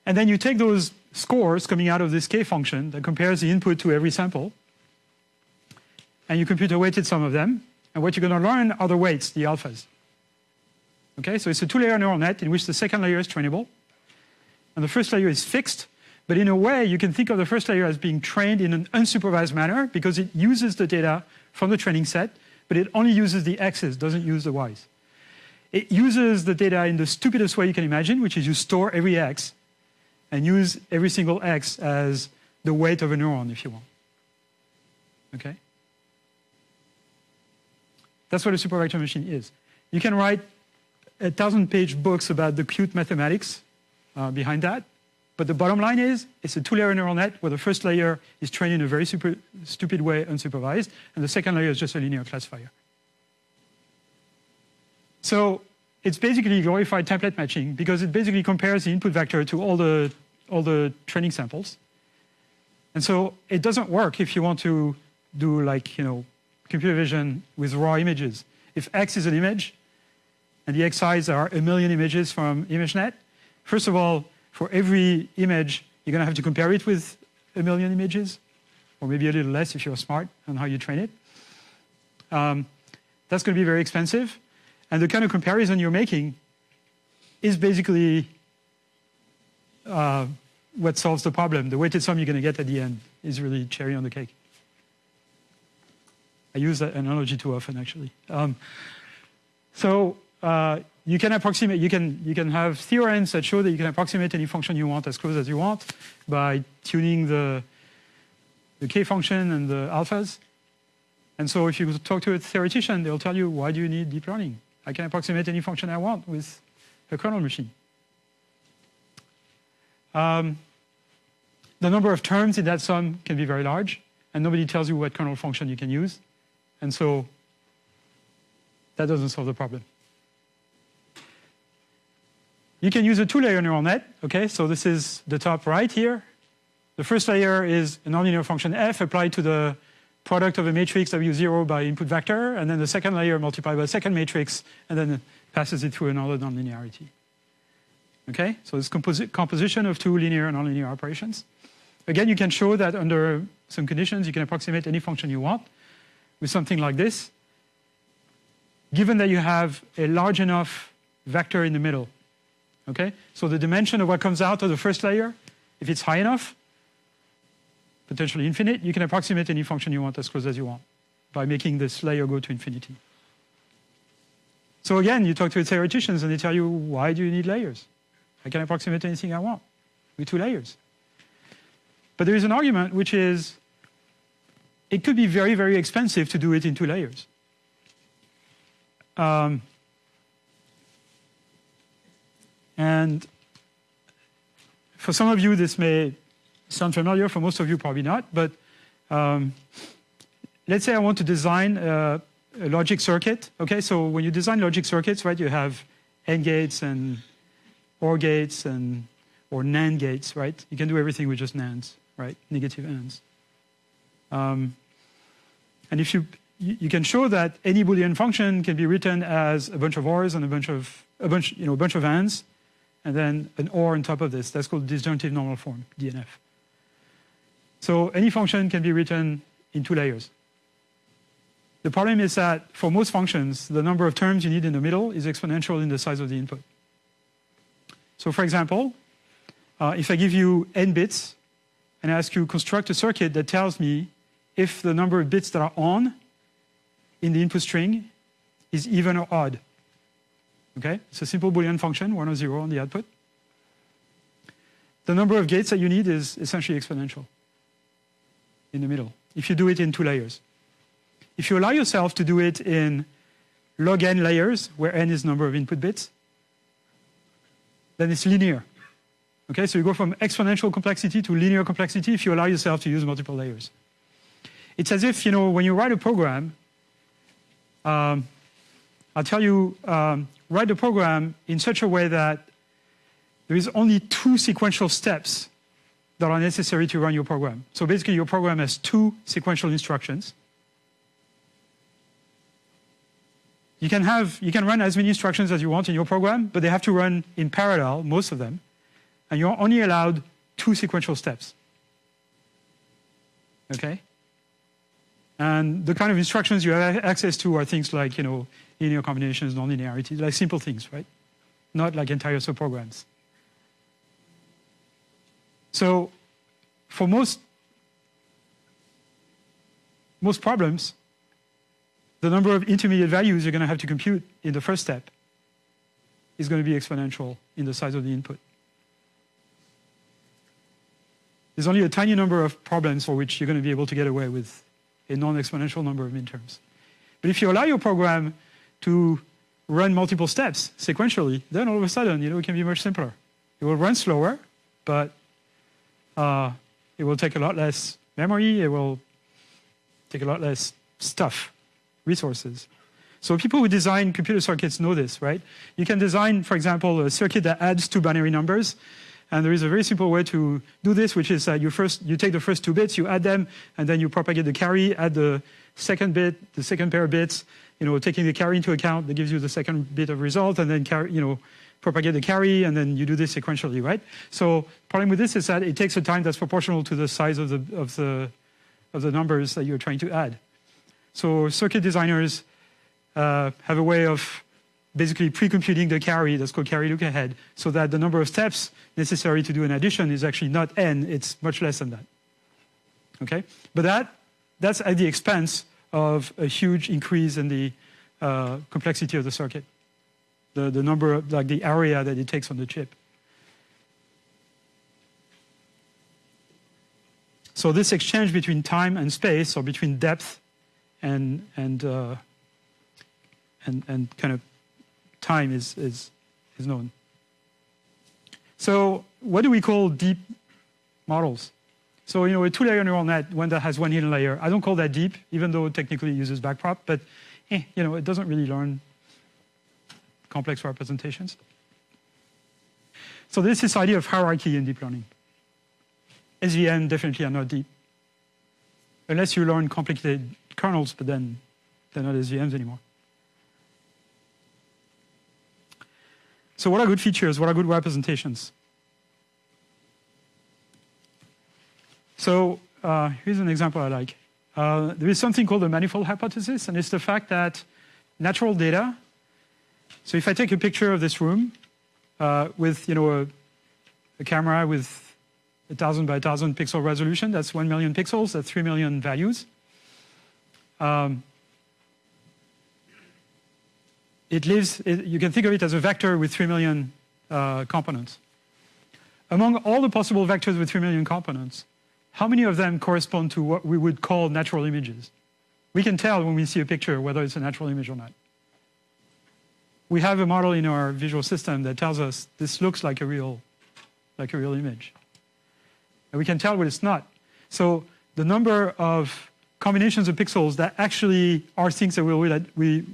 and then you take those scores coming out of this k function that compares the input to every sample, and you compute a weighted sum of them. And what you're going to learn are the weights, the alphas. Okay, so it's a two-layer neural net in which the second layer is trainable, and the first layer is fixed. But in a way, you can think of the first layer as being trained in an unsupervised manner because it uses the data from the training set but it only uses the x's, doesn't use the y's. It uses the data in the stupidest way you can imagine, which is you store every x and use every single x as the weight of a neuron, if you want. Okay? That's what a support vector machine is. You can write a thousand page books about the cute mathematics uh, behind that, but the bottom line is, it's a two-layer neural net where the first layer is trained in a very super, stupid way, unsupervised, and the second layer is just a linear classifier. So it's basically glorified template matching because it basically compares the input vector to all the, all the training samples. And so it doesn't work if you want to do like, you know, computer vision with raw images. If X is an image, and the XIs are a million images from ImageNet, first of all, for every image, you're going to have to compare it with a million images, or maybe a little less if you're smart on how you train it. Um, that's going to be very expensive. And the kind of comparison you're making is basically uh, what solves the problem. The weighted sum you're going to get at the end is really cherry on the cake. I use that analogy too often, actually. Um, so uh, you can approximate, you can, you can have theorems that show that you can approximate any function you want as close as you want by tuning the, the k function and the alphas. And so if you talk to a theoretician, they'll tell you, why do you need deep learning? I can approximate any function I want with a kernel machine. Um, the number of terms in that sum can be very large, and nobody tells you what kernel function you can use. And so that doesn't solve the problem. You can use a two-layer neural net, okay? So this is the top right here. The first layer is a nonlinear function f applied to the product of a matrix W0 by input vector, and then the second layer multiplied by a second matrix, and then passes it through another nonlinearity. Okay, so it's composi composition of two linear and nonlinear operations. Again, you can show that under some conditions, you can approximate any function you want with something like this, given that you have a large enough vector in the middle. Okay, so the dimension of what comes out of the first layer, if it's high enough, potentially infinite, you can approximate any function you want as close as you want by making this layer go to infinity. So again, you talk to theoreticians and they tell you, why do you need layers? I can approximate anything I want with two layers. But there is an argument which is, it could be very, very expensive to do it in two layers. Um, and for some of you, this may sound familiar. For most of you, probably not. But um, let's say I want to design a, a, logic circuit. Okay, so when you design logic circuits, right, you have AND gates and OR gates and or NAND gates, right? You can do everything with just NANDs, right? Negative ANDs. Um, and if you you can show that any Boolean function can be written as a bunch of ORs and a bunch of a bunch, you know, a bunch of ANDs, and then an OR on top of this. That's called disjunctive normal form, DNF. So any function can be written in two layers. The problem is that for most functions, the number of terms you need in the middle is exponential in the size of the input. So for example, uh, if I give you n bits and I ask you construct a circuit that tells me if the number of bits that are on in the input string is even or odd. Okay, it's a simple Boolean function, one or zero on the output. The number of gates that you need is essentially exponential in the middle, if you do it in two layers. If you allow yourself to do it in log n layers, where n is number of input bits, then it's linear. Okay, so you go from exponential complexity to linear complexity if you allow yourself to use multiple layers. It's as if, you know, when you write a program, um, I'll tell you, um, write the program in such a way that there is only two sequential steps that are necessary to run your program. So basically your program has two sequential instructions. You can have, you can run as many instructions as you want in your program, but they have to run in parallel, most of them. And you're only allowed two sequential steps. Okay? And the kind of instructions you have access to are things like, you know, linear combinations, nonlinearity, like simple things, right? Not like entire subprograms. So for most, most problems, the number of intermediate values you're going to have to compute in the first step is going to be exponential in the size of the input. There's only a tiny number of problems for which you're going to be able to get away with a non-exponential number of midterms. But if you allow your program to run multiple steps sequentially, then all of a sudden, you know, it can be much simpler. It will run slower, but uh, it will take a lot less memory. It will take a lot less stuff, resources. So people who design computer circuits know this, right? You can design, for example, a circuit that adds two binary numbers. And there is a very simple way to do this, which is that you first you take the first two bits, you add them, and then you propagate the carry, add the second bit, the second pair of bits, you know, taking the carry into account, that gives you the second bit of result, and then carry, you know, propagate the carry, and then you do this sequentially, right? So problem with this is that it takes a time that's proportional to the size of the of the of the numbers that you're trying to add. So circuit designers uh, have a way of basically pre-computing the carry, that's called carry look ahead, so that the number of steps necessary to do an addition is actually not n, it's much less than that. Okay? But that, that's at the expense of a huge increase in the uh, complexity of the circuit. The, the number, of, like the area that it takes on the chip. So this exchange between time and space, or between depth and, and, uh, and, and kind of time is, is, is known. So what do we call deep models? So, you know, a two-layer neural net, one that has one hidden layer, I don't call that deep, even though technically it uses backprop, but, eh, you know, it doesn't really learn complex representations. So this idea of hierarchy in deep learning. SVM definitely are not deep. Unless you learn complicated kernels, but then they're not SVMs anymore. So what are good features? What are good representations? So uh, here's an example I like. Uh, there is something called the manifold hypothesis, and it's the fact that natural data. So if I take a picture of this room uh, with, you know, a, a camera with a thousand by a thousand pixel resolution, that's one million pixels, that's three million values. Um, it lives, it, you can think of it as a vector with three million uh, components. Among all the possible vectors with three million components, how many of them correspond to what we would call natural images? We can tell when we see a picture whether it's a natural image or not. We have a model in our visual system that tells us this looks like a real, like a real image. And we can tell what it's not. So the number of combinations of pixels that actually are things that we, that we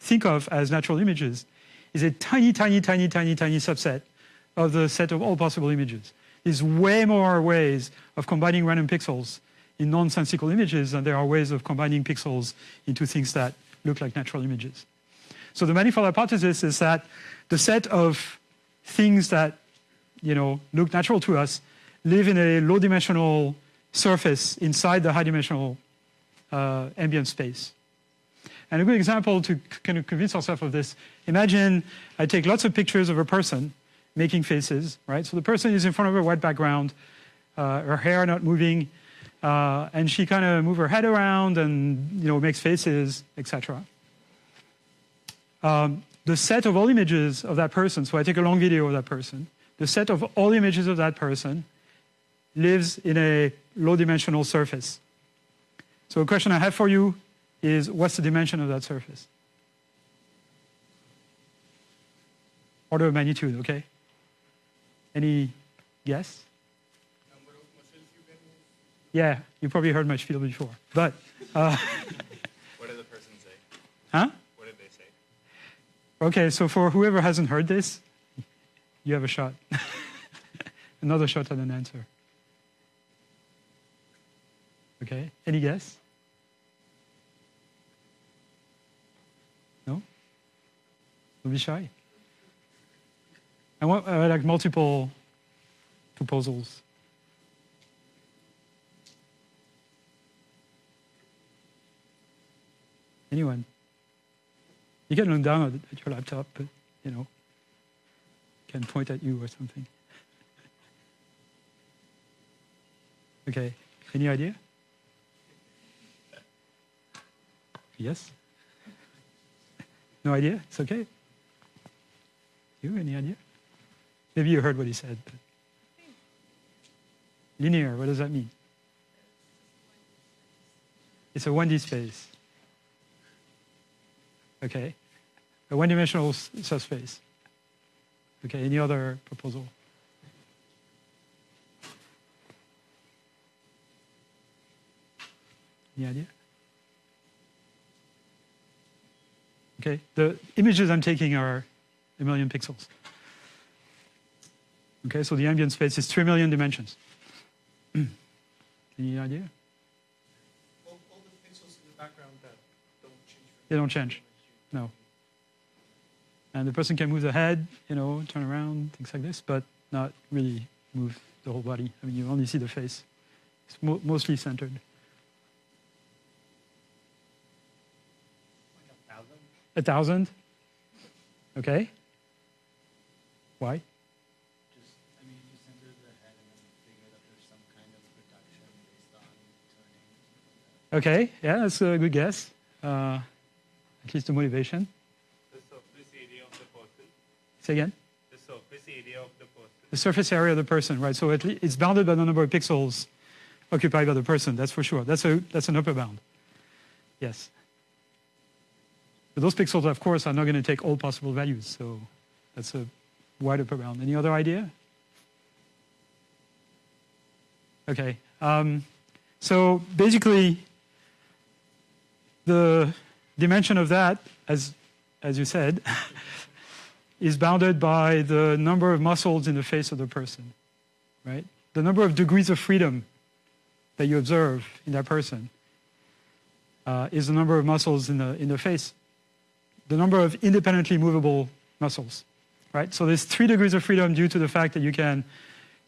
think of as natural images is a tiny, tiny, tiny, tiny, tiny subset of the set of all possible images. There's way more ways of combining random pixels in nonsensical images than there are ways of combining pixels into things that look like natural images. So the manifold hypothesis is that the set of things that you know, look natural to us live in a low-dimensional surface inside the high-dimensional uh, ambient space. And a good example to kind of convince ourselves of this, imagine I take lots of pictures of a person making faces, right? So the person is in front of a white background, uh, her hair not moving, uh, and she kind of move her head around and you know makes faces, etc. Um, the set of all images of that person, so I take a long video of that person, the set of all images of that person lives in a low-dimensional surface. So a question I have for you is, what's the dimension of that surface? Order of magnitude, okay? Any guess? Number of muscles you can move. Yeah, you probably heard my spiel before. But, uh, What did the person say? huh? What did they say? Okay, so for whoever hasn't heard this, you have a shot. Another shot at an answer. Okay, any guess? No? Don't be shy. I want uh, like multiple proposals. Anyone? You can look down at, your laptop, but you know, can point at you or something. Okay, any idea? Yes? No idea? It's okay? You, any idea? Maybe you heard what he said. Linear, what does that mean? It's a 1D space. Okay. A one-dimensional subspace. Okay, any other proposal? Any idea? Okay, the images I'm taking are a million pixels. Okay, so the ambient space is three million dimensions. Any idea? All, all the pixels in the background that don't change. They don't change. No. And the person can move the head, you know, turn around, things like this, but not really move the whole body. I mean, you only see the face. It's mo mostly centered. Like a thousand? A thousand? Okay. Why? Just, I mean, if you center the head and then figure that there's some kind of reduction based on turning. Okay, yeah, that's a good guess. Uh, at least the motivation. The surface area of the person. Say again? The surface area of the person. The surface area of the person, right? So at le- it's bounded by the number of pixels occupied by the person, that's for sure. That's, a, that's an upper bound. Yes. But those pixels, of course, are not going to take all possible values, so that's a wide upper bound. Any other idea? Okay. Um, so basically, the dimension of that, as, as you said, is bounded by the number of muscles in the face of the person, right? The number of degrees of freedom that you observe in that person uh, is the number of muscles in the, in the face. The number of independently movable muscles, right? So there's three degrees of freedom due to the fact that you can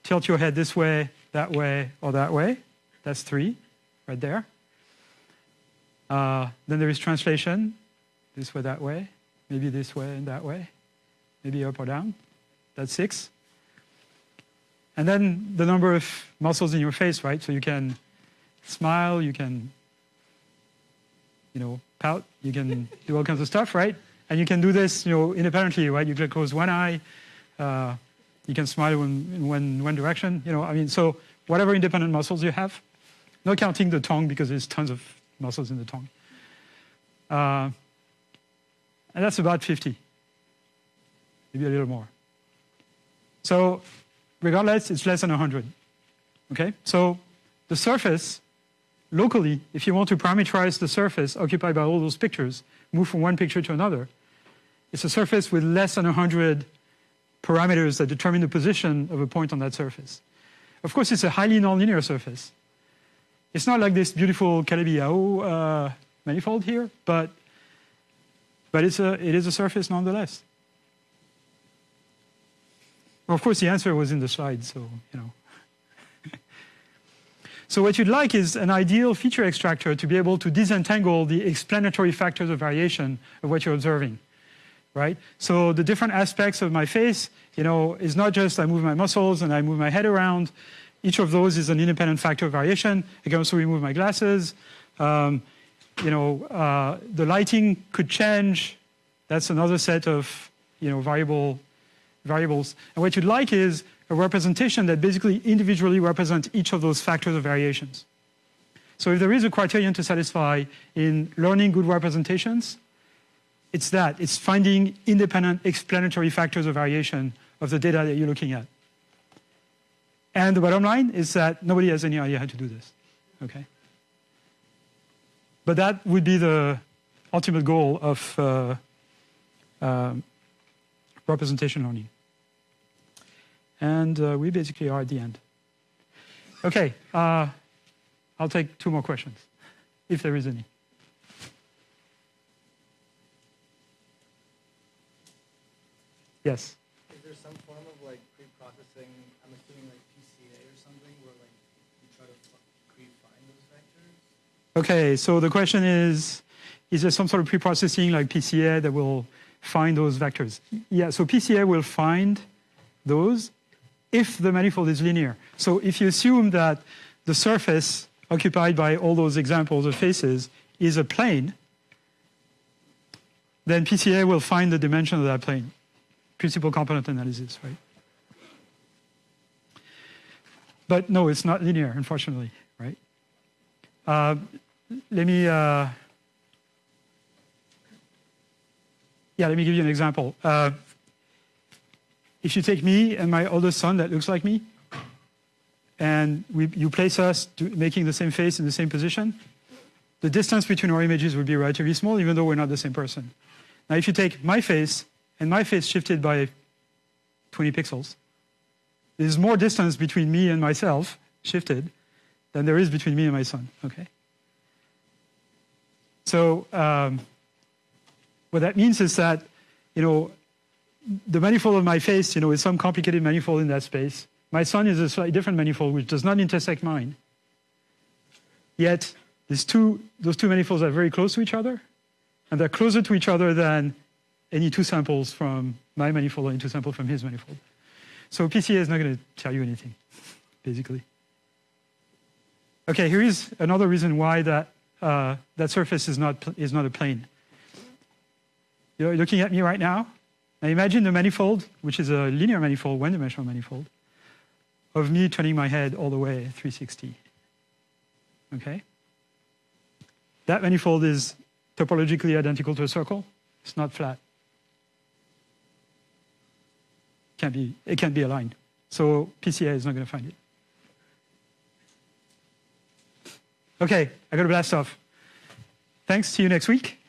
tilt your head this way, that way, or that way. That's three, right there. Uh, then there is translation, this way, that way, maybe this way and that way, maybe up or down. That's six. And then the number of muscles in your face, right? So you can smile, you can, you know, pout, you can do all kinds of stuff, right? And you can do this, you know, independently, right? You can close one eye, uh, you can smile in, in one, one direction, you know, I mean, so whatever independent muscles you have, not counting the tongue because there's tons of muscles in the tongue. Uh, and that's about 50, maybe a little more. So regardless, it's less than 100. Okay, so the surface, locally, if you want to parameterize the surface occupied by all those pictures, move from one picture to another, it's a surface with less than 100 parameters that determine the position of a point on that surface. Of course, it's a highly nonlinear surface. It's not like this beautiful Calabi-Yau uh, manifold here, but, but it's a, it is a surface nonetheless. Well, of course, the answer was in the slide, so, you know. so what you'd like is an ideal feature extractor to be able to disentangle the explanatory factors of variation of what you're observing, right? So the different aspects of my face, you know, is not just I move my muscles and I move my head around. Each of those is an independent factor of variation. I can also remove my glasses. Um, you know, uh, the lighting could change. That's another set of, you know, variable variables. And what you'd like is a representation that basically individually represents each of those factors of variations. So if there is a criterion to satisfy in learning good representations, it's that. It's finding independent explanatory factors of variation of the data that you're looking at. And the bottom line is that nobody has any idea how to do this. Okay? But that would be the ultimate goal of uh, um, representation learning. And uh, we basically are at the end. Okay, uh, I'll take two more questions, if there is any. Yes? Is there some form of like pre-processing, I'm assuming like PCA or something, where like you try to pre-find those vectors? Okay, so the question is, is there some sort of pre-processing like PCA that will find those vectors? Yeah, so PCA will find those if the manifold is linear. So if you assume that the surface occupied by all those examples of faces is a plane, then PCA will find the dimension of that plane. Principal component analysis, right? But no, it's not linear, unfortunately, right? Uh, let me, uh, yeah, let me give you an example. Uh, if you take me and my oldest son that looks like me, and we, you place us making the same face in the same position, the distance between our images would be relatively small, even though we're not the same person. Now, if you take my face and my face shifted by 20 pixels, there's more distance between me and myself shifted than there is between me and my son, okay? So um, what that means is that, you know, the manifold of my face, you know, is some complicated manifold in that space. My son is a slightly different manifold which does not intersect mine. Yet, these two, those two manifolds are very close to each other, and they're closer to each other than any two samples from my manifold or any two samples from his manifold. So PCA is not going to tell you anything, basically. Okay, here is another reason why that, uh, that surface is not, is not a plane. You're looking at me right now. Now imagine the manifold, which is a linear manifold, one-dimensional manifold, of me turning my head all the way 360. Okay? That manifold is topologically identical to a circle. It's not flat. Can't be, it can't be aligned. So PCA is not going to find it. Okay, I got to blast off. Thanks. See you next week.